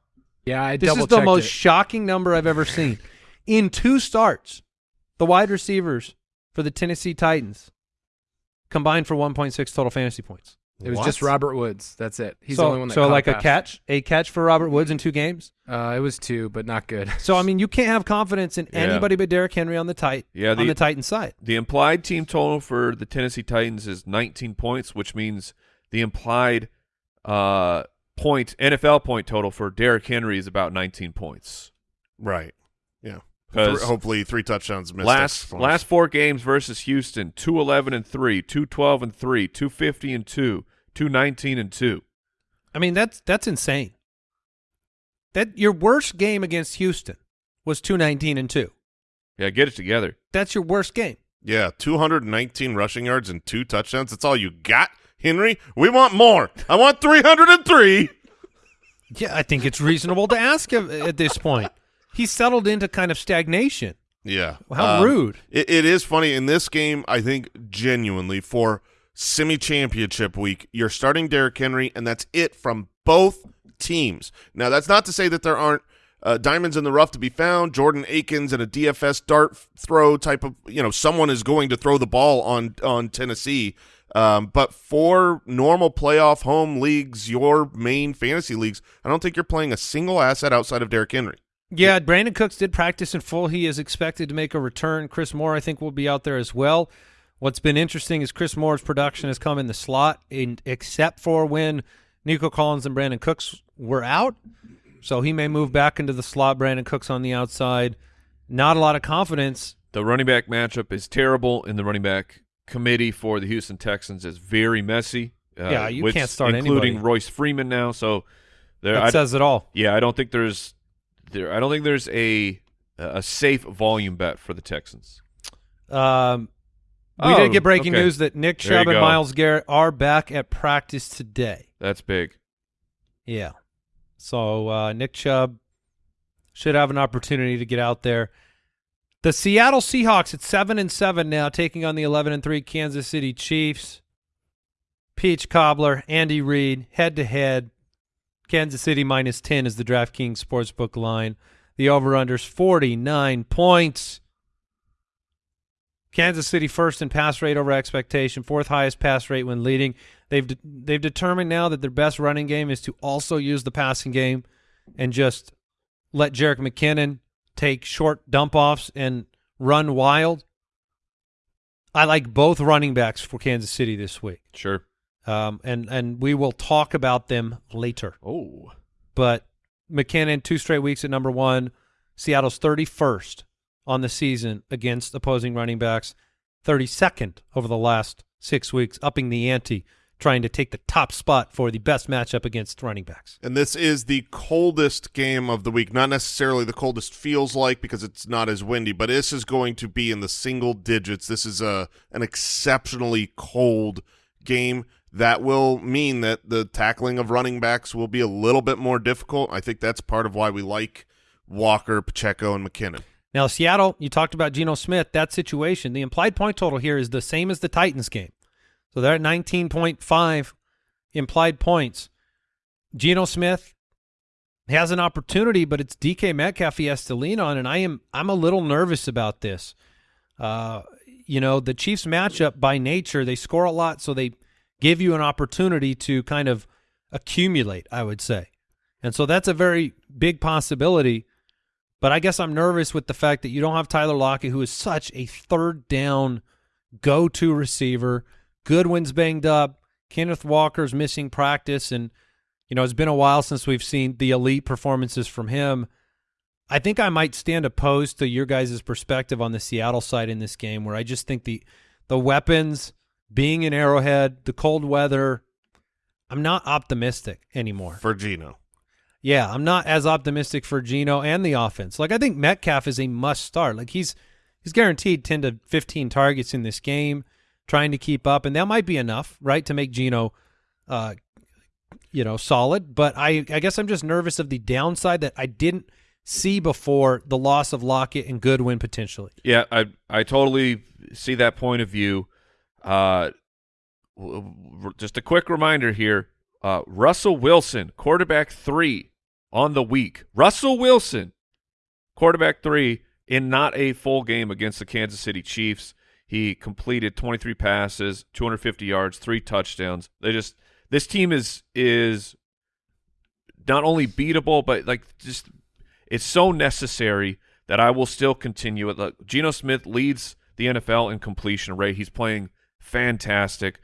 Yeah, I This is the most it. shocking number I've ever seen. In two starts, the wide receivers for the Tennessee Titans combined for 1.6 total fantasy points. It was What? just Robert Woods. That's it. He's so, the only one that so like a pass. catch, a catch for Robert Woods in two games. Uh, it was two, but not good. *laughs* So I mean, you can't have confidence in Yeah. anybody but Derrick Henry on the tight Yeah, on the- the Titan side. The implied team total for the Tennessee Titans is 19 points, which means the implied uh, point NFL point total for Derrick Henry is about 19 points. Right. Yeah. 'Cause hopefully three touchdowns missed. last last four games versus Houston 211 and 3 212 and 3 250 and 2 219 and 2 I mean, that's that's insane. That your worst game against Houston was 219 and 2. yeah get it together That's your worst game. Yeah, 219 rushing yards and two touchdowns. That's all you got, Henry? We want more. I want 303. Yeah, I think it's reasonable to ask at this point. He's settled into kind of stagnation. Yeah. How Um, rude. It, it is funny. In this game, I think genuinely for semi-championship week, you're starting Derrick Henry, and that's it from both teams. Now, that's not to say that there aren't uh, diamonds in the rough to be found. Jordan Akins and a DFS dart throw type of, you know, someone is going to throw the ball on on Tennessee. Um, but for normal playoff home leagues, your main fantasy leagues, I don't think you're playing a single asset outside of Derrick Henry. Yeah, Brandin Cooks did practice in full. He is expected to make a return. Chris Moore, I think, will be out there as well. What's been interesting is Chris Moore's production has come in the slot, in, except for when Nico Collins and Brandin Cooks were out. So he may move back into the slot. Brandin Cooks on the outside. Not a lot of confidence. the running back matchup is terrible and the running back committee for the Houston Texans is very messy uh, Yeah, you with- can't start including anybody. Royce Freeman now so there That I, says it all. yeah I don't think there's there I don't think there's a a safe volume bet for the Texans Um, we Oh, did get breaking okay. news that Nick Chubb and. Myles Garrett are back at practice today. that's big Yeah. So uh, Nick Chubb should have an opportunity to get out there. The Seattle Seahawks at seven and seven now, taking on the eleven and three Kansas City Chiefs. Peach Cobbler, Andy Reid, head to head. Kansas City minus ten is the DraftKings sportsbook line. The over/unders forty nine points. Kansas City first in pass rate over expectation, fourth highest pass rate when leading. They've de- they've determined now that their best running game is to also use the passing game and just let Jerick McKinnon take short dump offs and run wild. I like both running backs for Kansas City this week, sure um, and and we will talk about them later. oh But McKinnon two straight weeks at number one. Seattle's thirty first on the season against opposing running backs. 32nd over the last six weeks, upping the ante, trying to take the top spot for the best matchup against running backs. And this is the coldest game of the week. Not necessarily the coldest feels like because it's not as windy, but this is going to be in the single digits. This is a an exceptionally cold game that will mean that the tackling of running backs will be a little bit more difficult. I think that's part of why we like Walker, Pacheco, and McKinnon. Now, Seattle, you talked about Geno Smith. That situation, the implied point total here is the same as the Titans game. So they're at 19.5 implied points. Geno Smith has an opportunity, but it's DK Metcalf he has to lean on, and I am I'm a little nervous about this. Uh, you know, the Chiefs matchup by nature, they score a lot, so they give you an opportunity to kind of accumulate, I would say. And so that's a very big possibility. But I guess I'm nervous with the fact that you don't have Tyler Lockett, who is such a third down go to receiver. Goodwin's banged up. Kenneth Walker's missing practice. And, you know, it's been a while since we've seen the elite performances from him. I think I might stand opposed to your guys' perspective on the Seattle side in this game, where I just think the the weapons being in Arrowhead, the cold weather, I'm not optimistic anymore. For Geno. Yeah, I'm not as optimistic for Geno and the offense. Like I think Metcalf is a must start. Like he's he's guaranteed 10 to 15 targets in this game, trying to keep up, and that might be enough, right, to make Geno, uh, you know, solid. But I I guess I'm just nervous of the downside that I didn't see before the loss of Lockett and Goodwin potentially. Yeah, I I totally see that point of view. Uh, just a quick reminder here: uh, Russell Wilson, quarterback three on the week. Russell Wilson, quarterback three in not a full game against the Kansas City Chiefs. He completed 23 passes, 250 yards, three touchdowns. They just this team is is not only beatable, but like just it's so necessary that I will still continue it. Look, Geno Smith leads the NFL in completion rate. He's playing fantastic.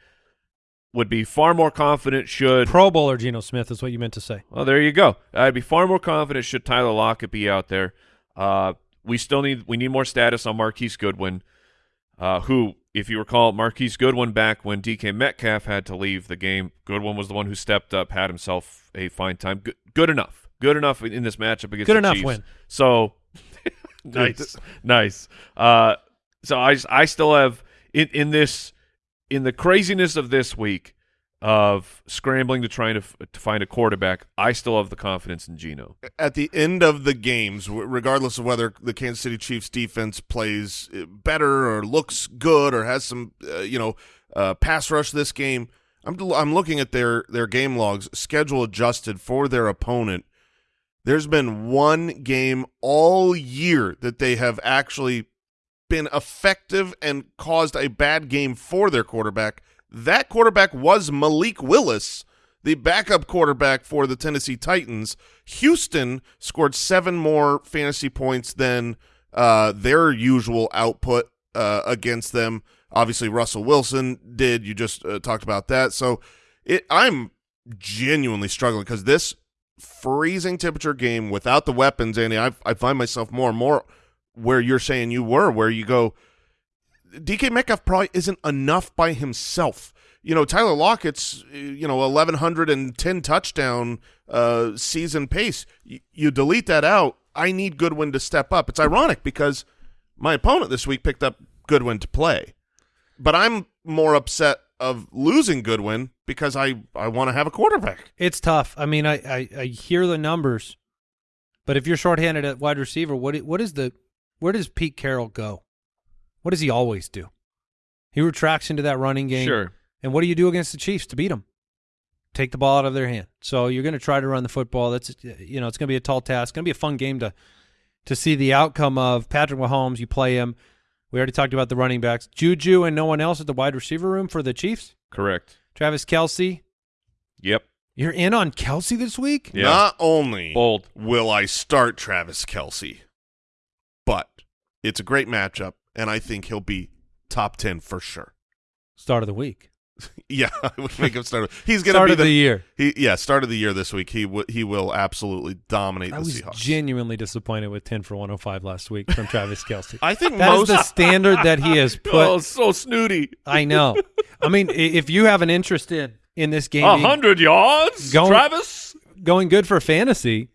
Would be far more confident should Pro Bowler Geno Smith is what you meant to say. well, there you go. I'd be far more confident should Tyler Lockett be out there. Uh, we still need we need more status on Marquise Goodwin, uh, who, if you recall, Marquise Goodwin back when DK Metcalf had to leave the game. Goodwin was the one who stepped up, had himself a fine time. Good, good enough. Good enough in this matchup against Good the enough Chiefs. win. So *laughs* nice, *laughs* nice. Uh, so I I still have in in this in the craziness of this week of scrambling to trying to, to find a quarterback, I still have the confidence in Geno. at the end of the games, regardless of whether the Kansas City Chiefs defense plays uh, better or looks good or has some, uh, you know, uh, pass rush this game, I'm I'm looking at their their game logs, schedule adjusted for their opponent. There's been one game all year that they have actually been effective and caused a bad game for their quarterback. That quarterback was Malik Willis, the backup quarterback for the Tennessee Titans. Houston scored seven more fantasy points than uh, their usual output uh, against them. Obviously, Russell Wilson did. You just uh, talked about that. So it, I'm genuinely struggling because this freezing temperature game without the weapons, Andy, I, I find myself more and more where you're saying you were, where you go, DK Metcalf probably isn't enough by himself. You know, Tyler Lockett's, uh, you know, 1,110 touchdown uh, season pace. Y- you delete that out. I need Goodwin to step up. It's ironic because my opponent this week picked up Goodwin to play, but I'm more upset of losing Goodwin because I, I want to have a quarterback. It's tough. I mean, I, I, I hear the numbers, but if you're shorthanded at wide receiver, what what is the where does Pete Carroll go? What does he always do? He retracts into that running game. Sure. And what do you do against the Chiefs to beat them? Take the ball out of their hand. So you're going to try to run the football. That's you know it's going to be a tall task. It's going to be a fun game to to see the outcome of Patrick Mahomes. You play him. We already talked about the running backs. Juju and no one else at the wide receiver room for the Chiefs. Correct. Travis Kelce. Yep. You're in on Kelce this week. Yeah. Not only Bold. will I start Travis Kelce, but it's a great matchup, and I think he'll be top 10 for sure. Start of the week. *laughs* Yeah, I would make him start. He's going to Start be of the year. He, yeah, start of the year this week. He w- he will absolutely dominate I the was Seahawks. genuinely disappointed with 10 for 105 last week from Travis Kelce. *laughs* I think That is most the standard that he has *laughs* oh, put. oh, so snooty. I know. I mean, if you have an interest in in this game A being- hundred yards, Going- Travis. going good for fantasy,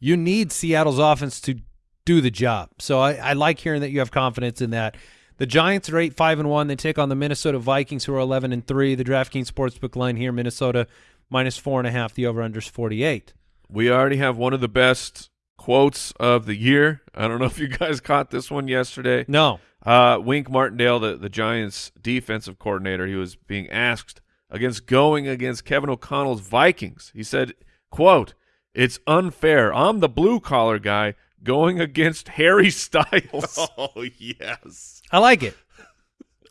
you need Seattle's offense to do the job. So I, I like hearing that you have confidence in that. The Giants are eight five and one. They take on the Minnesota Vikings, who are eleven and three. The DraftKings sportsbook line here: Minnesota minus four and a half. The over under is forty eight. We already have one of the best quotes of the year. I don't know if you guys caught this one yesterday. No, Uh, Wink Martindale, the, the Giants' defensive coordinator, he was being asked against going against Kevin O'Connell's Vikings. He said, "quote It's unfair. I'm the blue collar guy going against Harry *laughs* Styles." Oh yes. I like it.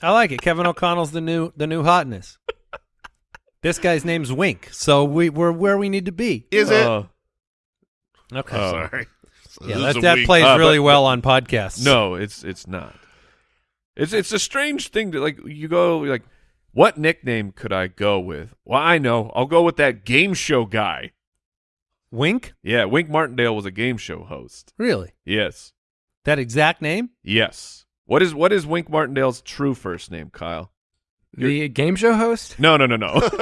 I like it. Kevin O'Connell's the new the new hotness. This guy's name's Wink, so we we're where we need to be. Is it? Uh, Okay, uh, Sorry. So yeah, this that is a that week- plays Uh, really but- well on podcasts. no, it's it's not. It's it's a strange thing to like. You go like, what nickname could I go with? Well, I know. I'll go with that game show guy. Wink, Yeah, Wink Martindale was a game show host. really? Yes. That exact name? Yes. What is what is Wink Martindale's true first name, Kyle? The game show host? No, no, no, no. *laughs*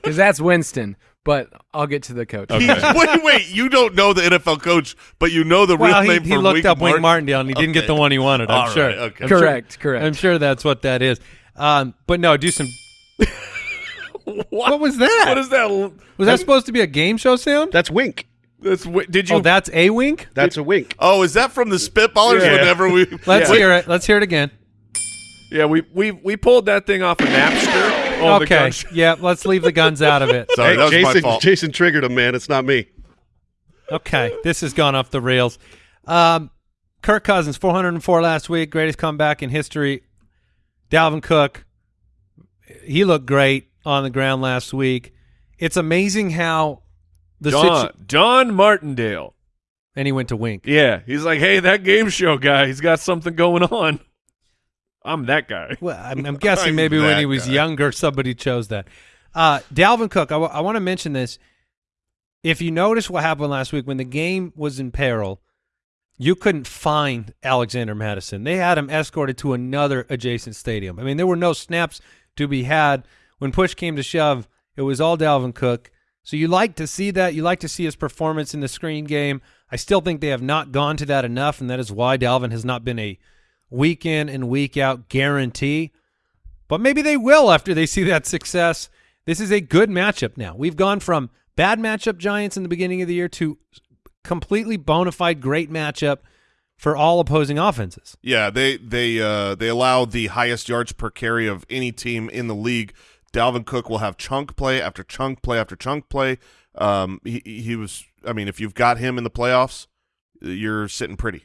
Because that's Winston. But I'll get to the coach. Okay. Wait, wait. You don't know the NFL coach, but you know the Well, real he, name he for looked Wink up Wink Martindale and he didn't get the one he wanted. I'm All sure. right, okay. I'm sure- Correct, correct. I'm sure that's what that is. Um, but no, do some. *laughs* *laughs* what? was that? what is that? was that supposed to be a game show sound? That's wink. That's did you? Oh, that's a wink. That's a wink. Oh, is that from the Spitballers? Yeah. Whenever we *laughs* Let's Yeah. hear it. Let's hear it again. yeah, we we we pulled that thing off of Napster. Oh, okay. Yeah. Let's leave the guns out of it. *laughs* Sorry, Hey, that was my Jason, fault. Jason triggered him, man. It's not me. Okay, this has gone off the rails. Um, Kirk Cousins, 404 last week, greatest comeback in history. Dalvin Cook, he looked great on the ground last week. It's amazing how the John John Martindale. and he went to Wink. Yeah, he's like, hey, that game show guy. He's got something going on. I'm that guy. Well, I'm, I'm guessing *laughs* I'm maybe when he was guy. younger, somebody chose that. Uh, Dalvin Cook, I want to mention this. If you notice what happened last week when the game was in peril, you couldn't find Alexander Mattison. They had him escorted to another adjacent stadium. I mean, there were no snaps to be had. When push came to shove, it was all Dalvin Cook. So you like to see that. You like to see his performance in the screen game. I still think they have not gone to that enough, and that is why Dalvin has not been a week in and week out guarantee. But maybe they will after they see that success. This is a good matchup now. We've gone from bad matchup Giants in the beginning of the year to completely bona fide great matchup for all opposing offenses. Yeah, they they uh, they allow the highest yards per carry of any team in the league. Dalvin Cook will have chunk play after chunk play after chunk play. Um, he he was. I mean, if you've got him in the playoffs, you're sitting pretty.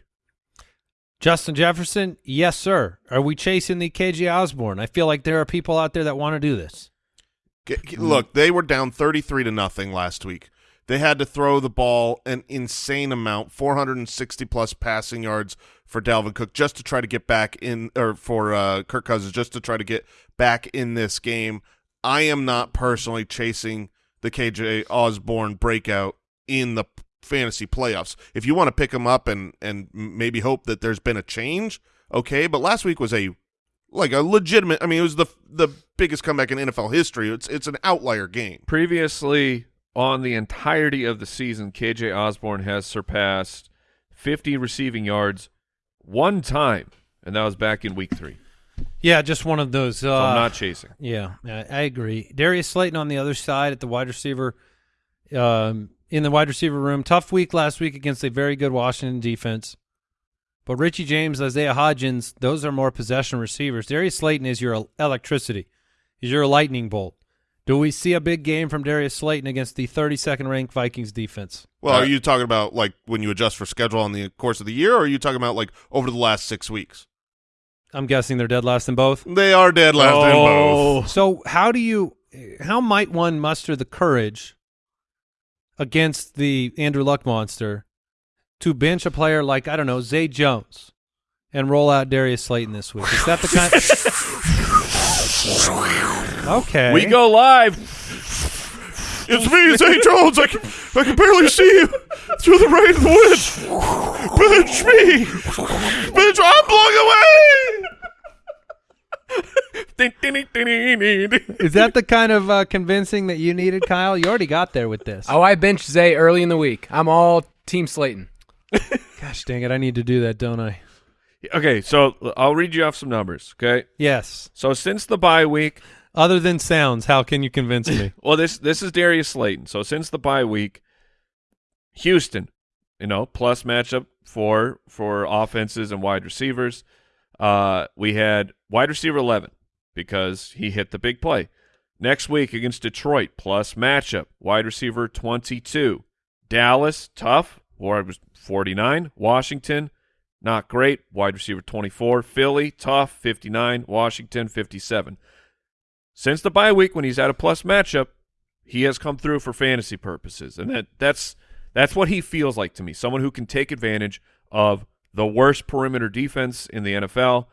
Justin Jefferson, yes, sir. Are we chasing the KJ Osborne? I feel like there are people out there that want to do this. Look, they were down 33 to nothing last week. They had to throw the ball an insane amount, 460 plus passing yards for Dalvin Cook just to try to get back in or for uh, Kirk Cousins just to try to get back in this game. I am not personally chasing the KJ Osborne breakout in the fantasy playoffs. If you want to pick him up and and maybe hope that there's been a change, okay, but last week was a like a legitimate. I mean, it was the the biggest comeback in NFL history. It's it's an outlier game. Previously, on the entirety of the season, KJ Osborne has surpassed 50 receiving yards one time, and that was back in week three. Yeah, just one of those. Uh, I'm not chasing. Yeah, I, agree. Darius Slayton on the other side at the wide receiver, um, in the wide receiver room. Tough week last week against a very good Washington defense. But Richie James, Isaiah Hodgins, those are more possession receivers. Darius Slayton is your electricity, is your lightning bolt. Do we see a big game from Darius Slayton against the 32nd ranked Vikings defense? Well, Uh, are you talking about like when you adjust for schedule in the course of the year, or are you talking about like over the last six weeks? I'm guessing they're dead last in both. They are dead last in both. So how do you how might one muster the courage against the Andrew Luck monster to bench a player like I don't know Zay Jones and roll out Darius Slayton this week? Is that the kind? *laughs* *laughs* Okay. We go live. It's me, Zay Jones. I can, I can barely see you through the rain and the wind. Bench me. Bitch, I'm blowing away. Is that the kind of uh, convincing that you needed, Kyle? You already got there with this. Oh, I benched Zay early in the week. I'm all Team Slayton. Gosh dang it! I need to do that, don't I? Okay, so I'll read you off some numbers. Okay, Yes. so since the bye week, Other than sounds, how can you convince me? *laughs* well, this this is Darius Slayton. So since the bye week, Houston, you know, plus matchup for for offenses and wide receivers. Uh, we had wide receiver eleven because he hit the big play. Next week against Detroit, plus matchup wide receiver twenty two. Dallas tough, or it was forty nine. Washington not great, wide receiver twenty four. Philly tough, fifty nine. Washington fifty seven. Since the bye week, when he's had a plus matchup, he has come through for fantasy purposes, and that that's that's what he feels like to me. Someone who can take advantage of the worst perimeter defense in the NFL.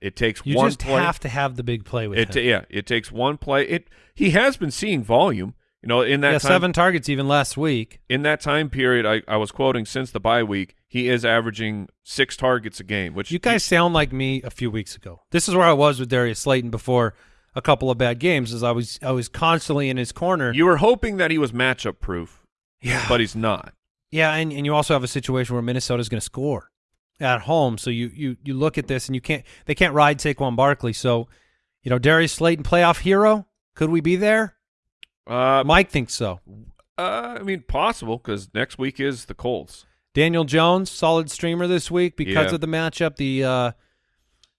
It takes You one just play. have to have the big play with it him. yeah, it takes one play. It he has been seeing volume. You know, in that yeah, time, seven targets even last week. in that time period, I, I was quoting since the bye week, he is averaging six targets a game. Which You guys sound like me a few weeks ago. This is where I was with Darius Slayton before a couple of bad games. As I was, I was constantly in his corner. you were hoping that he was matchup proof, yeah, but he's not. yeah, and and you also have a situation where Minnesota's going to score at home. So you you you look at this and you can't they can't ride Saquon Barkley. So you know Darius Slayton playoff hero. Could we be there? Uh, Mike thinks so. uh, I mean, possible because next week is the Colts. Daniel Jones, solid streamer this week because Yeah. of the matchup. The uh,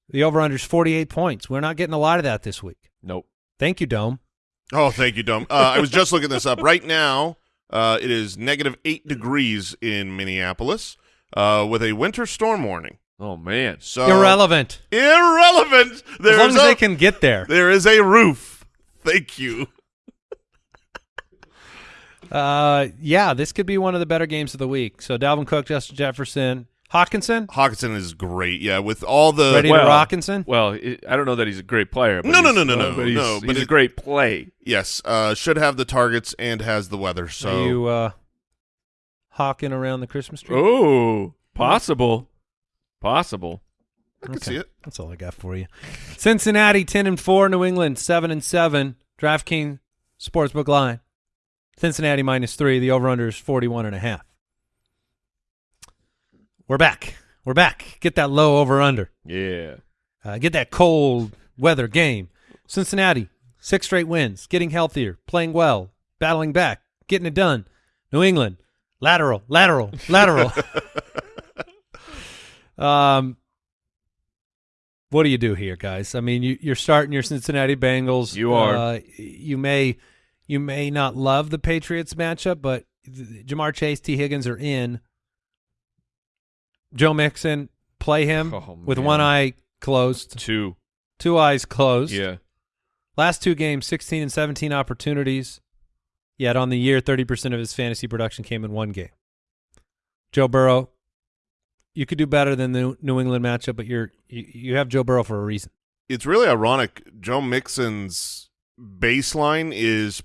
the over under is forty eight points. We're not getting a lot of that this week. Nope. Thank you, Dome. Oh, thank you, Dome. Uh, I was just looking this up. Right now, uh, it is negative eight degrees in Minneapolis uh, with a winter storm warning. Oh man. So Irrelevant. Irrelevant. as long as a, they can get there. There is a roof. Thank you. Uh, yeah, this could be one of the better games of the week. So Dalvin Cook, Justin Jefferson, Hockenson, Hockenson is great. Yeah, with all the ready well- to Rockinson. Well, it, I don't know that he's a great player. But No, no, no, no, uh, no, but he's, no, he's but a great play. yes, uh, should have the targets and has the weather. So Are you uh, hawking around the Christmas tree? Oh, possible, possible. I can see it. That's all I got for you. Cincinnati ten and four, New England seven and seven. DraftKings Sportsbook line. Cincinnati minus three. The over under is forty one and a half. We're back. We're back. Get that low over under. Yeah. Uh, get that cold weather game. Cincinnati, six straight wins, getting healthier, playing well, battling back, getting it done. New England, lateral, lateral, lateral. *laughs* *laughs* um, what do you do here, guys? I mean, you, you're starting your Cincinnati Bengals. You are. Uh, you may, you may not love the Patriots matchup, but th- Ja'Marr Chase, Tee Higgins are in. Joe Mixon, play him Oh, with one eye closed, Two. two eyes closed. Yeah. Last two games, 16 and 17 opportunities. Yet on the year, 30% of his fantasy production came in one game. Joe Burrow, you could do better than the New England matchup, but you're you, you have Joe Burrow for a reason. It's really ironic. Joe Mixon's baseline is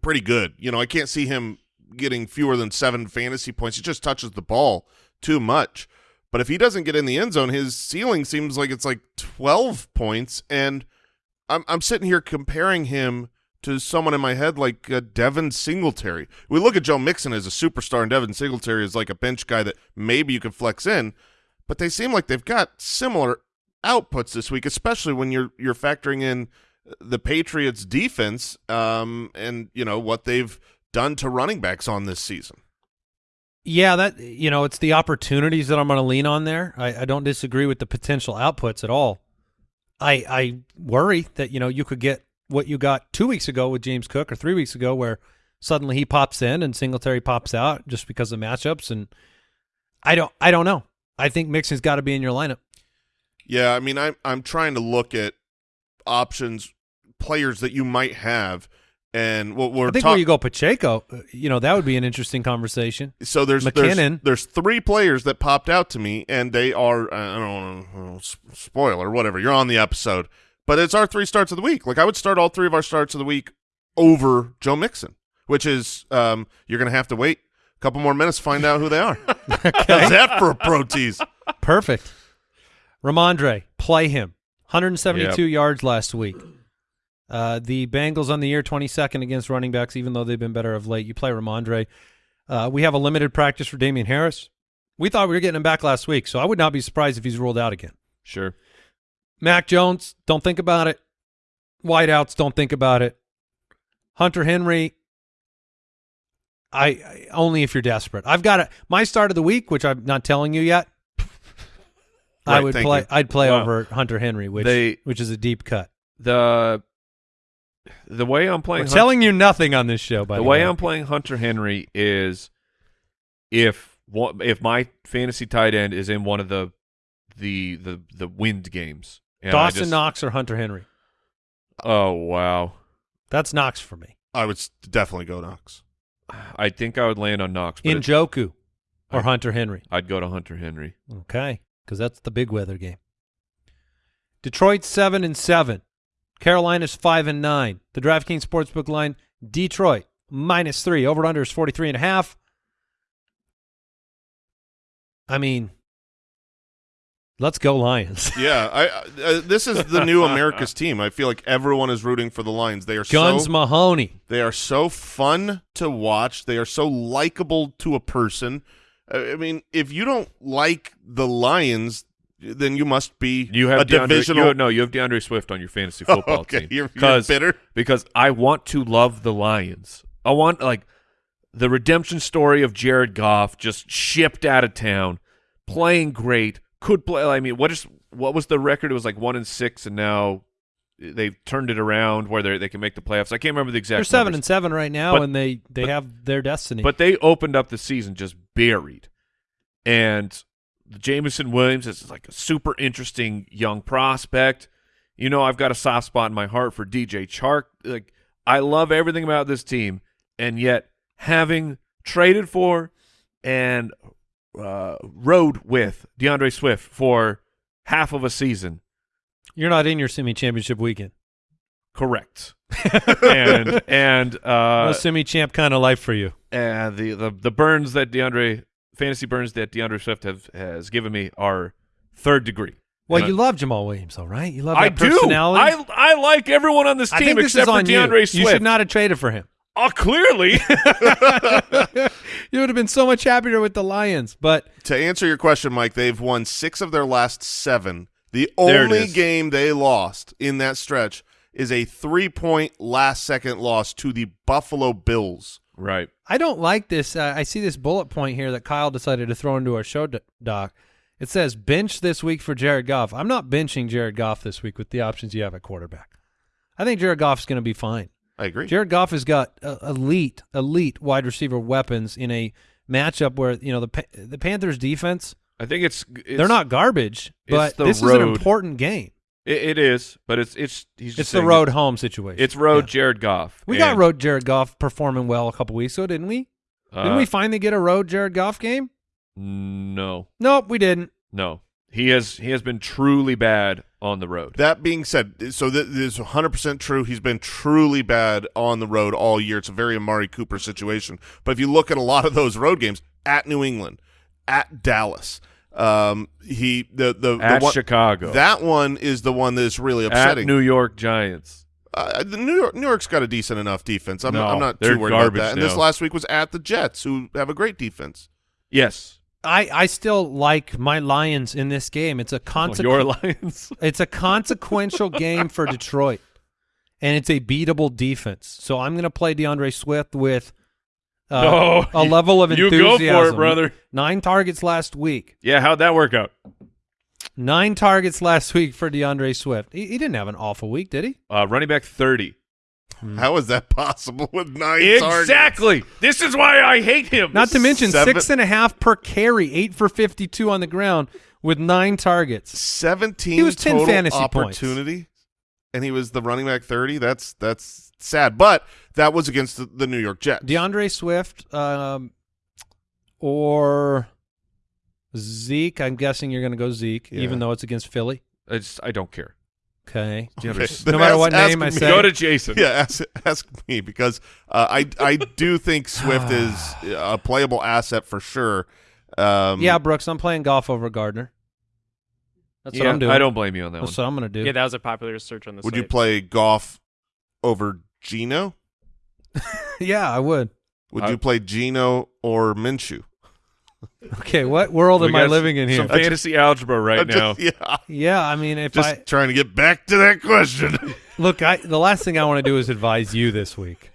pretty good. You know, I can't see him getting fewer than seven fantasy points. He just touches the ball too much. But if he doesn't get in the end zone, his ceiling seems like it's like twelve points. And I'm I'm sitting here comparing him to someone in my head like uh, Devin Singletary. We look at Joe Mixon as a superstar, and Devin Singletary is like a bench guy that maybe you could flex in. But they seem like they've got similar outputs this week, especially when you're you're factoring in the Patriots defense um, and you know what they've done to running backs on this season. Yeah, that you know, it's the opportunities that I'm going to lean on there. I, I don't disagree with the potential outputs at all. I I worry that you know you could get what you got two weeks ago with James Cook or three weeks ago, where suddenly he pops in and Singletary pops out just because of matchups, and I don't I don't know. I think Mixon's got to be in your lineup. Yeah, I mean, I'm I'm trying to look at options, players that you might have, and what we're I think talk- where you go Pacheco, uh, you know, that would be an interesting conversation. So there's McKinnon. There's, there's three players that popped out to me, and they are I don't know, spoiler, whatever. You're on the episode, But it's our three starts of the week. Like I would start all three of our starts of the week over Joe Mixon, which is um, you're going to have to wait a couple more minutes to find out who they are. *laughs* How's that for a pro tease? Perfect. Rhamondre, play him. 172 yards last week. Uh, the Bengals on the year 22nd against running backs, even though they've been better of late. You play Rhamondre. Uh, we have a limited practice for Damien Harris. We thought we were getting him back last week, so I would not be surprised if he's ruled out again. Sure. Mac Jones, don't think about it. Wideouts, don't think about it. Hunter Henry, I, I only if you're desperate. I've got a, my start of the week, which I'm not telling you yet. I would play. you. I'd play Wow. over Hunter Henry, which They- which is a deep cut. The the way I'm We're playing telling you nothing on this show. By the the, way I'm playing Hunter Henry is if if my fantasy tight end is in one of the the the the wind games. Dawson just- Knox or Hunter Henry. Oh wow. That's Knox for me. I would definitely go Knox. I think I would land on Knox, Njoku or I- Hunter Henry. I'd go to Hunter Henry. Okay, because that's the big weather game. Detroit seven and seven, Carolina's five and nine. The DraftKings sportsbook line: Detroit minus three. Over under is forty three and a half. I mean, let's go Lions. *laughs* Yeah, I, uh, this is the new America's *laughs* team. I feel like everyone is rooting for the Lions. They are Guns so Mahoney. They are so fun to watch. They are so likable to a person. I mean, if you don't like the Lions, then you must be You have a DeAndre, divisional. you have- no, you have DeAndre Swift on your fantasy *laughs* football okay, team. you're, you're because bitter. because I want to love the Lions. I want like the redemption story of Jared Goff just shipped out of town, playing great, could play. I mean, what is what was the record? It was like one and six, and now they've turned it around where they they can make the playoffs. I can't remember the exact. They're seven numbers. and seven right now, But- and they they but- have their destiny. But they opened up the season just buried. And the Jameson Williams is like a super interesting young prospect. You know, I've got a soft spot in my heart for DJ Chark. Like I love everything about this team, and yet having traded for and uh, rode with DeAndre Swift for half of a season, you're not in your semi championship weekend. Correct. *laughs* and and no uh, semi champ kind of life for you. and the, the the burns that DeAndre fantasy burns that DeAndre Swift have has given me are third degree. Well, And you love Jamaal Williams, though, right? You love I that do. personality. I I like everyone on this I team think this except for DeAndre you. Swift. You should not have traded for him. Oh, clearly. *laughs* *laughs* you would have been so much happier with the Lions. But To answer your question, Mike, they've won six of their last seven. The only game they lost in that stretch is a three-point last-second loss to the Buffalo Bills. right. I don't like this. Uh, I see this bullet point here that Kyle decided to throw into our show doc. It says bench this week for Jared Goff. I'm not benching Jared Goff this week with the options you have at quarterback. I think Jared Goff's going to be fine. I agree. Jared Goff has got uh, elite, elite wide receiver weapons in a matchup where you know the Pa- the Panthers defense. I think it's, it's they're not garbage, but the this is an important game. It, it is, but it's it's he's just It's the road it- home situation. It's road Yeah. Jared Goff. We got road Jared Goff performing well a couple weeks ago, didn't we? Didn't uh, we finally get a road Jared Goff game? No, Nope, we didn't. no. He has he has been truly bad on the road. That being said, so th- this is 100% true. He's been truly bad on the road all year. It's a very Amari Cooper situation. But if you look at a lot of those road games at New England, at Dallas, um, he the the, At the one, Chicago. that one is the one that is really At upsetting. New York Giants. uh, the New York New York's got a decent enough defense. I'm, No, I'm not too worried about garbage that. And this last week was at the Jets, who have a great defense. Yes. I, I still like my Lions in this game. It's a Well, consequence. your Lions. *laughs* It's a consequential game for Detroit, and it's a beatable defense. So I'm going to play DeAndre Swift with uh, No, a level of enthusiasm. you enthusiasm. go for it, brother. Nine targets last week. Yeah, how'd that work out? Nine targets last week for DeAndre Swift. He, he didn't have an awful week, did he? Uh, running back thirty. How is that possible with nine targets? Exactly. This is why I hate him. Not to mention Seven- six and a half per carry, eight for 52 on the ground with nine targets. 17 He was 10 total fantasy points. opportunity and he was the running back 30 that's that's sad but that was against the, the New York Jets DeAndre Swift um, or Zeke. I'm guessing you're going to go Zeke, Yeah. even though it's against Philly. I just I don't care. Okay. *laughs* Okay, No matter ask- what name I me. say. Go to Jason. Yeah, ask, ask me because uh, I I do think *sighs* Swift is a playable asset for sure. Um, Yeah, Brooks, I'm playing Goff over Gardner. That's Yeah, what I'm doing. I don't blame you on that That's one. what I'm going to do. Yeah, that was a popular search on the Would site. you play Goff over Geno? *laughs* yeah, I would. Would I- you play Geno or Minshew? Okay, what world We am I living in here? Some fantasy algebra right I'm now. yeah, Yeah, I mean, if just I trying to get back to that question. *laughs* look, I the last thing I want to do is advise you this week.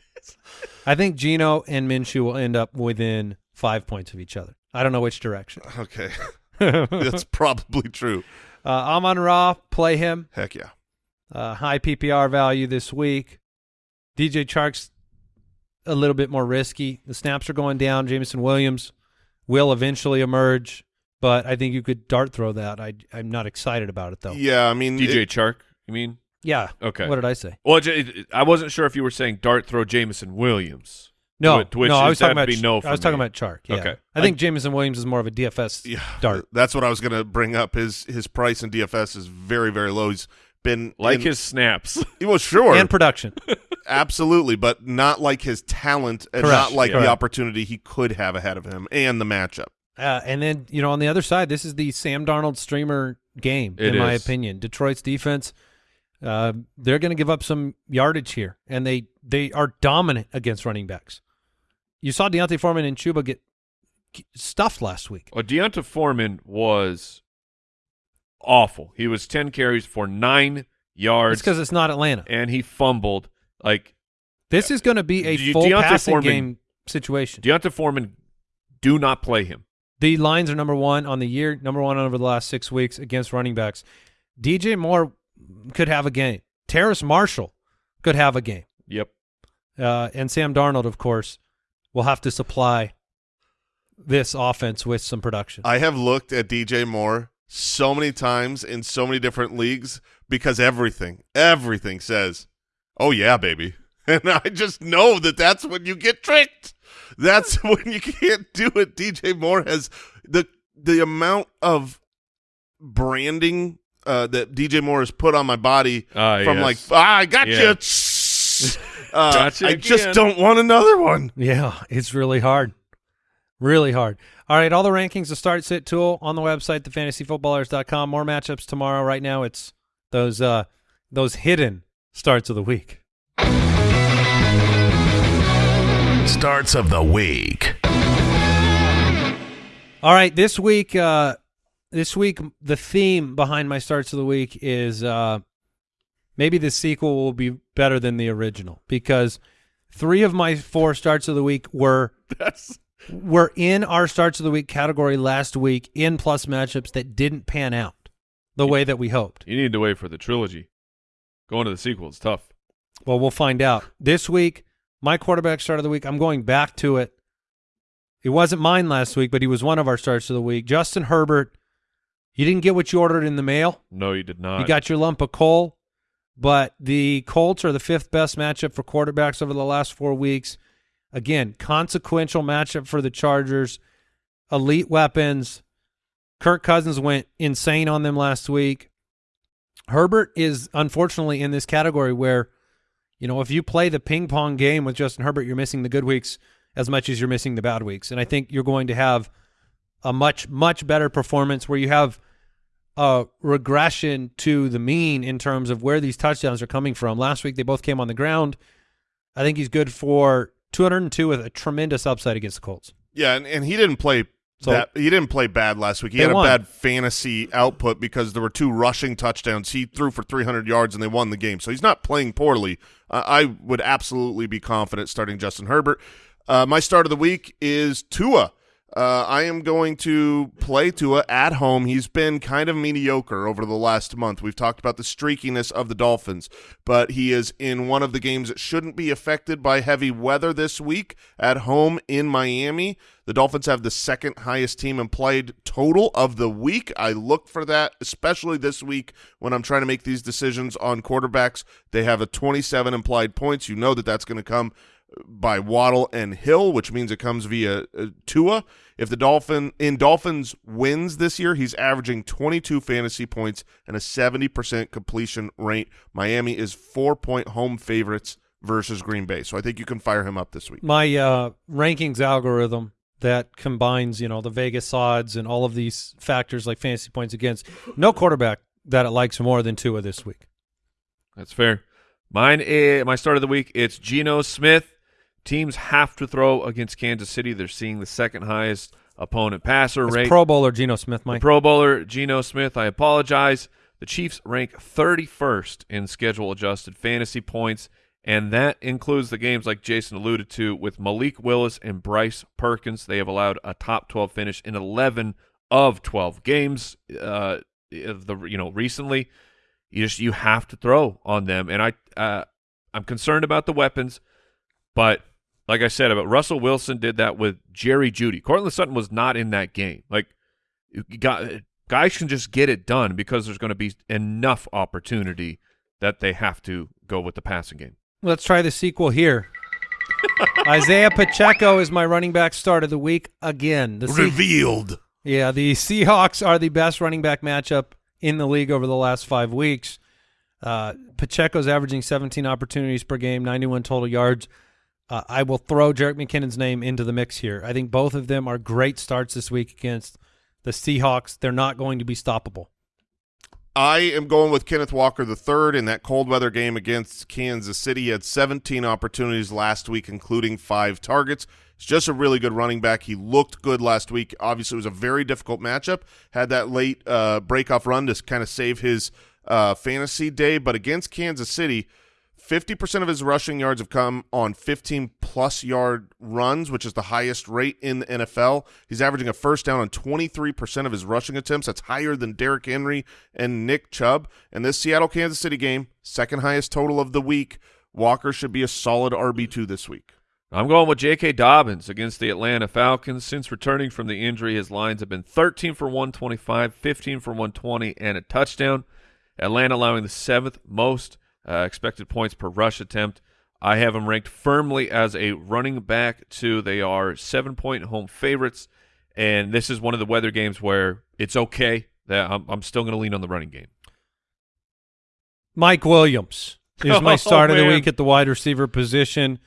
I think Geno and Minshew will end up within five points of each other. I don't know which direction. *laughs* okay, uh, that's probably true. Amon Ra, play him. Heck yeah. Uh, high PPR value this week. DJ Chark's a little bit more risky. The snaps are going down. Jameson Williams will eventually emerge, but I think you could dart throw that. I, I'm not excited about it though. Yeah, I mean, DJ it- Chark, you mean? Yeah. Okay. What did I say? Well, it- it- I wasn't sure if you were saying dart throw Jameson Williams. No, To which no, I was talking about be no I for was talking about Chark. Yeah. Okay. I think Jameson Williams is more of a DFS yeah, dart. That's what I was going to bring up. His his price in DFS is very very low. He's been Like in- his snaps. *laughs* well, sure, and production. *laughs* absolutely, but not like his talent and Correct, not like correct. the opportunity he could have ahead of him and the matchup. Uh, and then you know on the other side, this is the Sam Darnold streamer game, It in my opinion. Detroit's defense, uh, they're going to give up some yardage here, and they they are dominant against running backs. You saw D'Onta Foreman and Chuba get get stuffed last week. Well, D'Onta Foreman was awful. He was 10 carries for nine It's yards, because it's not Atlanta. and he fumbled. Like, This is going to be a De- full D'Onta passing Foreman- game situation. D'Onta Foreman, do not play him. The lines are number one on the year, number one over the last six weeks against running backs. DJ Moore could have a game. Terrace Marshall could have a game. Yep. Uh, and Sam Darnold, of course, will have to supply this offense with some production. I have looked at DJ Moore so many times in so many different leagues because everything, everything says, "Oh yeah, baby," *laughs* and I just know that that's when you get tricked. That's *laughs* when you can't do it. DJ Moore has the the amount of branding uh, that DJ Moore has put on my body Ah, from yes. like, ah, I got Yeah. you. *laughs* Uh, Gotcha I just don't want another one. yeah, it's really hard. Really hard. All right, all the rankings, the start sit tool on the website, thefantasyfootballers.com. More matchups tomorrow. Right now, it's those uh, those hidden starts of the week. Starts of the week. All right, this week, uh, this week, the theme behind my starts of the week is uh, maybe the sequel will be better than the original because three of my four starts of the week were *laughs* were in our starts of the week category last week in plus matchups that didn't pan out the way that we hoped. You need to wait for the trilogy. Going to the sequel is tough. Well, we'll find out this week. My quarterback start of the week. I'm going back to it. It wasn't mine last week, but he was one of our starts of the week. Justin Herbert. You didn't get what you ordered in the mail. No, you did not. You got your lump of coal, but the Colts are the fifth best matchup for quarterbacks over the last four weeks. Again, consequential matchup for the Chargers. Elite weapons. Kirk Cousins went insane on them last week. Herbert is unfortunately in this category where, you know, if you play the ping pong game with Justin Herbert, you're missing the good weeks as much as you're missing the bad weeks. And I think you're going to have a much, much better performance where you have a regression to the mean in terms of where these touchdowns are coming from. Last week they both came on the ground. I think he's good for 202 with a tremendous upside against the Colts. Yeah, and, and he didn't play So- that he didn't play bad last week. He had a won. bad fantasy output because there were two rushing touchdowns. He threw for 300 yards and they won the game. So he's not playing poorly. Uh, I would absolutely be confident starting Justin Herbert. Uh, my start of the week is Tua. Uh, I am going to play Tua at home. He's been kind of mediocre over the last month. We've talked about the streakiness of the Dolphins, but he is in one of the games that shouldn't be affected by heavy weather this week at home in Miami. The Dolphins have the second highest team implied total of the week. I look for that, especially this week when I'm trying to make these decisions on quarterbacks. They have a 27 implied points. You know that that's going to come by Waddle and Hill, which means it comes via uh, Tua. If the Dolphin in Dolphins wins this year, he's averaging 22 fantasy points and a 70% completion rate. Miami is four point home favorites versus Green Bay, so I think you can fire him up this week. My uh, rankings algorithm that combines, you know, the Vegas odds and all of these factors like fantasy points against. No quarterback that it likes more than Tua this week. That's fair. Mine, is, my start of the week, it's Geno Smith. Teams have to throw against Kansas City. They're seeing the second highest opponent passer rate. Pro Bowler Geno Smith, The Mike. Pro Bowler Geno Smith, I apologize. The Chiefs rank 31st in schedule adjusted fantasy points, and that includes the games like Jason alluded to with Malik Willis and Bryce Perkins. They have allowed a top 12 finish in 11 of 12 games. Uh, of the you know recently, you just you have to throw on them, and I uh, I'm concerned about the weapons, but like I said about Russell Wilson did that with Jerry Jeudy. Courtland Sutton was not in that game. Like you got guys can just get it done because there's going to be enough opportunity that they have to go with the passing game. Let's try the sequel here. *laughs* Isaiah Pacheco is my running back start of the week again. The Se- Revealed. yeah, the Seahawks are the best running back matchup in the league over the last five weeks. Uh, Pacheco's averaging 17 opportunities per game, 91 total yards. Uh, I will throw Jerick McKinnon's name into the mix here. I think both of them are great starts this week against the Seahawks. They're not going to be stoppable. I am going with Kenneth Walker III in that cold weather game against Kansas City. He had 17 opportunities last week, including five targets. He's just a really good running back. He looked good last week. Obviously, it was a very difficult matchup. Had that late uh, breakoff run to kind of save his uh, fantasy day, but against Kansas City, 50% of his rushing yards have come on 15 plus yard runs, which is the highest rate in the NFL. He's averaging a first down on 23% of his rushing attempts. That's higher than Derrick Henry and Nick Chubb. And this Seattle Kansas City game, second highest total of the week. Walker should be a solid RB2 this week. I'm going with J.K. Dobbins against the Atlanta Falcons. Since returning from the injury, his lines have been 13 for 125, 15 for 120, and a touchdown. Atlanta allowing the seventh most uh, expected points per rush attempt. I have them ranked firmly as a running back two. They are seven point home favorites, and this is one of the weather games where it's okay that I'm, I'm still going to lean on the running game. Mike Williams is my *laughs* Oh, start of the week at the wide receiver position.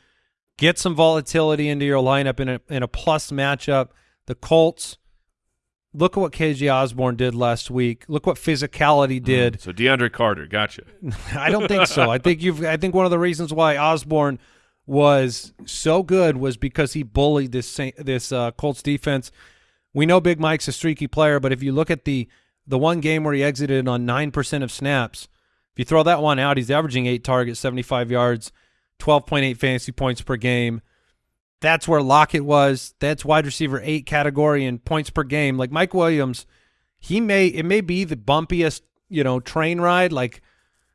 Get some volatility into your lineup in a in a plus matchup. The Colts. Look at what KJ Osborne did last week. Look what physicality did. So DeAndre Carter, gotcha. *laughs* I don't think so. I think you've. I think one of the reasons why Osborne was so good was because he bullied this this uh, Colts defense. We know Big Mike's a streaky player, but if you look at the the one game where he exited on nine percent of snaps, if you throw that one out, he's averaging eight targets, seventy five yards, twelve point eight fantasy points per game. That's where Lockett was. That's wide receiver eight category in points per game. Like Mike Williams, he may it may be the bumpiest you know train ride like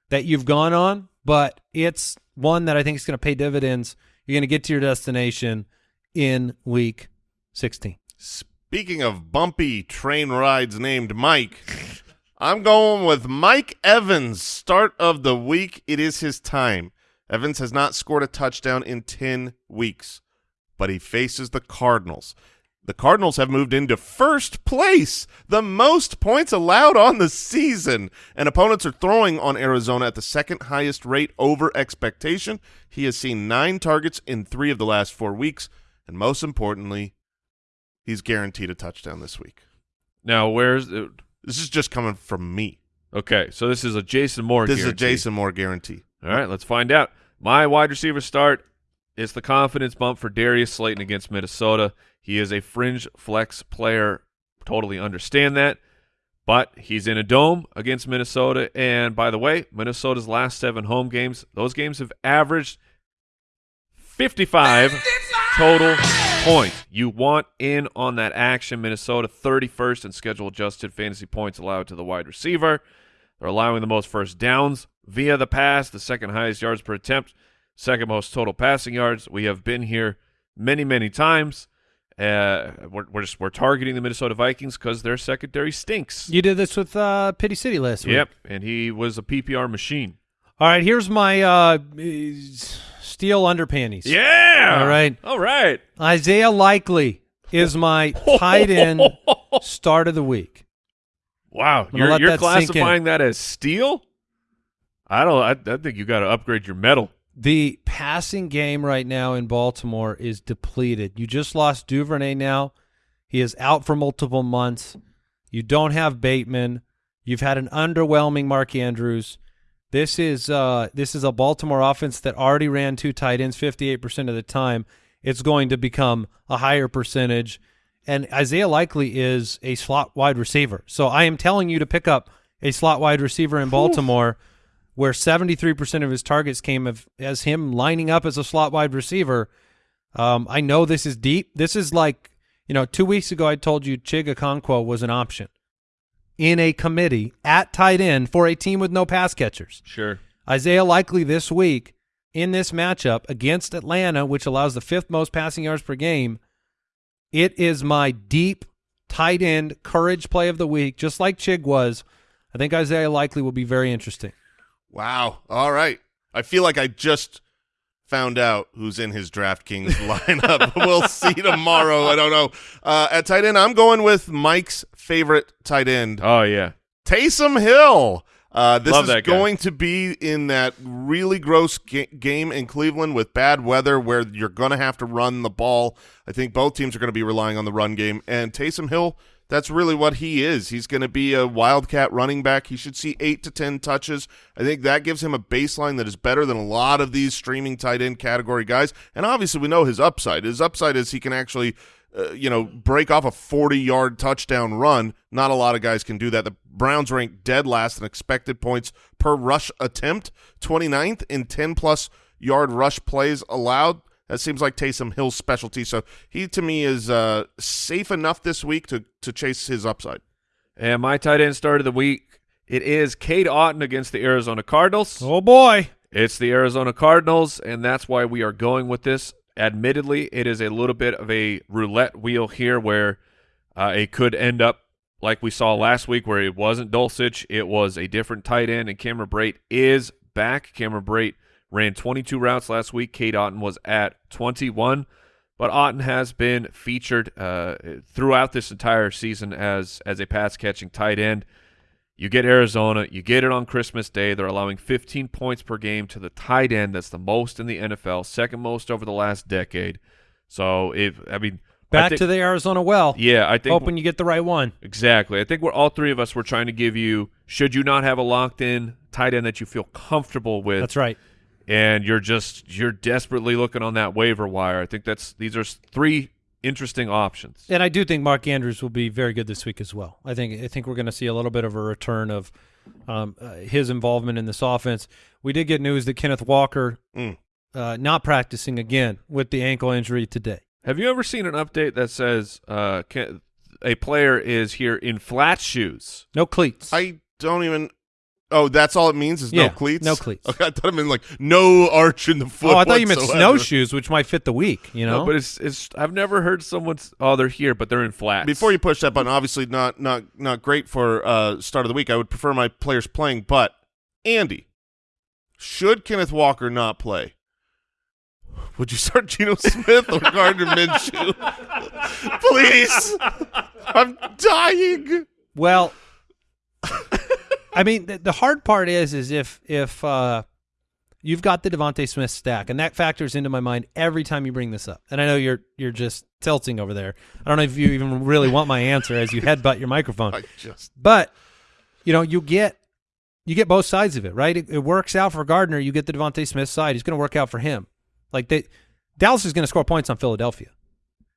that you've gone on, but it's one that I think is going to pay dividends. You're going to get to your destination in week 16. Speaking of bumpy train rides named Mike, I'm going with Mike Evans, start of the week. It is his time. Evans has not scored a touchdown in 10 weeks, but he faces the Cardinals. The Cardinals have moved into first place, the most points allowed on the season, and opponents are throwing on Arizona at the second highest rate over expectation. He has seen nine targets in three of the last four weeks, and most importantly, he's guaranteed a touchdown this week. Now, where's the, This is just coming from me. okay? So this is a Jason Moore. This is a. Jason Moore guarantee. All right, let's find out. My wide receiver start is the confidence bump for Darius Slayton against Minnesota. He is a fringe flex player. Totally understand that. But he's in a dome against Minnesota. And by the way, Minnesota's last seven home games, those games have averaged 55 total points. You want in on that action. Minnesota 31st in schedule adjusted fantasy points allowed to the wide receiver. They're allowing the most first downs via the pass, the second highest yards per attempt, second most total passing yards. We have been here many, many times. Uh, we're, we're just we're targeting the Minnesota Vikings because their secondary stinks. You did this with uh, Pity City last week. Yep, and he was a PPR machine. All right, here's my uh, Steel underpanties. Yeah. All right. All right. Isaiah Likely is my *laughs* tight end start of the week. Wow. You're, you're that classifying that as steel? I don't. I, I think you got to upgrade your metal. The passing game right now in Baltimore is depleted. You just lost Duvernay now. He is out for multiple months. You don't have Bateman. You've had an underwhelming Mark Andrews. This is uh this is a Baltimore offense that already ran two tight ends 58% of the time. It's going to become a higher percentage. And Isaiah Likely is a slot wide receiver. So I am telling you to pick up a slot wide receiver in Baltimore where 73% of his targets came of, as him lining up as a slot wide receiver. Um, I know this is deep. This is like, you know, two weeks ago I told you Chig Okonkwo was an option in a committee at tight end for a team with no pass catchers. Sure. Isaiah Likely this week in this matchup against Atlanta, which allows the fifth most passing yards per game, it is my deep tight end courage play of the week, just like Chig was. I think Isaiah Likely will be very interesting. Wow. All right. I feel like I just found out who's in his DraftKings *laughs* lineup. we'll see tomorrow. I don't know. Uh, at tight end, I'm going with Mike's favorite tight end, Oh yeah. Taysom Hill. Uh, this Love is going to be in that really gross ga- game in Cleveland with bad weather where you're going to have to run the ball. I think both teams are going to be relying on the run game. And Taysom Hill, that's really what he is. He's going to be a wildcat running back. He should see eight to 10 touches. I think that gives him a baseline that is better than a lot of these streaming tight end category guys. And obviously, we know his upside. His upside is he can actually uh, you know, break off a 40-yard touchdown run. Not a lot of guys can do that. The Browns rank dead last in expected points per rush attempt, 29th in 10-plus yard rush plays allowed. That seems like Taysom Hill's specialty. So he, to me, is uh, safe enough this week to, to chase his upside. And my tight end start of the week, it is Cade Otton against the Arizona Cardinals. Oh boy. It's the Arizona Cardinals, and that's why we are going with this. Admittedly, it is a little bit of a roulette wheel here where uh, it could end up like we saw last week where it wasn't Dulcich, it was a different tight end, and Cameron Brate is back. Cameron Brate ran 22 routes last week. Cade Otton was at 21, but Otten has been featured uh, throughout this entire season as as a pass catching tight end. You get Arizona, you get it on Christmas Day. They're allowing 15 points per game to the tight end. That's the most in the NFL, second most over the last decade. So if I mean Back to the Arizona well. yeah, I think Hoping you get the right one. Exactly. I think we're all three of us were trying to give you should you not have a locked in tight end that you feel comfortable with That's right. And you're just you're desperately looking on that waiver wire. I think that's these are three interesting options. And I do think Mark Andrews will be very good this week as well. I think I think we're going to see a little bit of a return of um, uh, his involvement in this offense. We did get news that Kenneth Walker Mm. uh, not practicing again with the ankle injury today. Have you ever seen an update that says uh can, a player is here in flat shoes? No cleats. I don't even – oh, that's all it means is Yeah, no cleats? no cleats. Okay, I thought it meant like no arch in the foot oh, I thought you meant snowshoes, which might fit the week. You know, No, but it's it's I've never heard someone's oh they're here but they're in flats. Before you push that button, obviously not not not great for uh, start of the week. I would prefer my players playing, but Andy, should Kenneth Walker not play? Would you start Geno Smith or Gardner Minshew? *laughs* Please, I'm dying. Well, I mean, the, the hard part is, is if if uh, you've got the DeVonta Smith stack, and that factors into my mind every time you bring this up. And I know you're you're just tilting over there. I don't know if you even really want my answer as you headbutt your microphone, *laughs* I just but you know, you get you get both sides of it, right? It, it works out for Gardner. You get the DeVonta Smith side. He's going to work out for him. Like they, Dallas is going to score points on Philadelphia.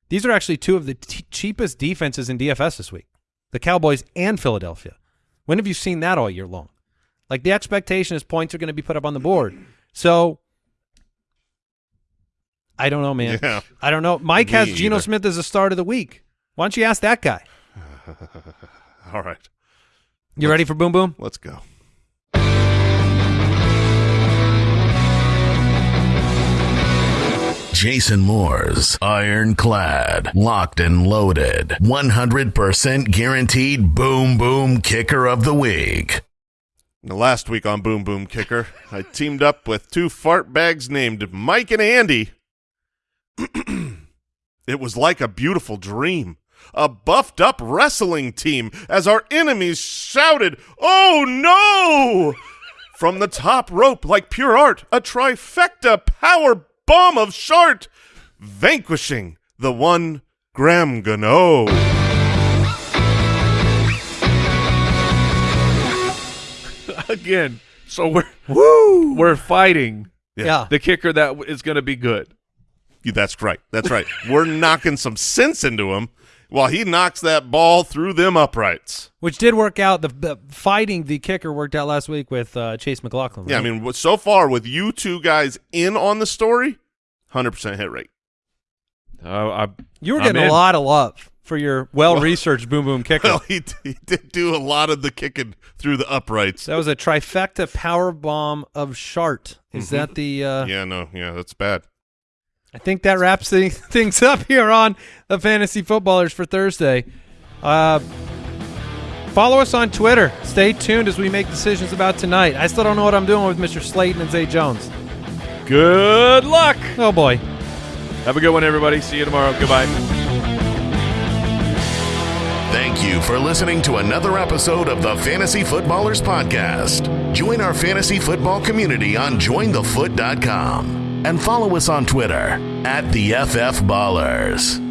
These are actually two of the cheapest defenses in DFS this week, the Cowboys and Philadelphia. When have you seen that all year long? Like the expectation is points are going to be put up on the board. So I don't know, man. Yeah. I don't know. Mike Me has Geno either. Smith as a start of the week. Why don't you ask that guy? *laughs* all right. You ready for boom boom? Let's go. Jason Moore's Ironclad, Locked and Loaded, 100% guaranteed boom boom kicker of the week. Last week on Boom Boom Kicker, I teamed up with two fart bags named Mike and Andy. *clears throat* it was like a beautiful dream. A buffed up wrestling team as our enemies shouted, Oh no! From the top rope, like pure art, a trifecta power bomb of Shart, vanquishing the one Graham Gano. *laughs* Again, so we're Woo! we're fighting Yeah. the kicker that is going to be good. That's right. That's right. We're knocking some sense into him while he knocks that ball through them uprights. Which did work out. The, the fighting the kicker worked out last week with uh, Chase McLaughlin. Yeah, I right? mean, so far with you two guys in on the story, 100% hit rate. Uh, I, you were I'm getting in. a lot of love for your well-researched boom boom *laughs* kicker. Well, he, he did do a lot of the kicking through the uprights. that was a trifecta power bomb of Shart. Is that the? Uh. Yeah, no, yeah, that's bad. I think that wraps the, *laughs* things up here on the Fantasy Footballers for Thursday. Uh, follow us on Twitter. Stay tuned as we make decisions about tonight. I still don't know what I'm doing with Mr. Slayton and Zay Jones. Good luck. Oh boy. Have a good one, everybody. See you tomorrow. Goodbye. Thank you for listening to another episode of the Fantasy Footballers Podcast. Join our fantasy football community on jointhefoot.com and follow us on Twitter at the FF Ballers.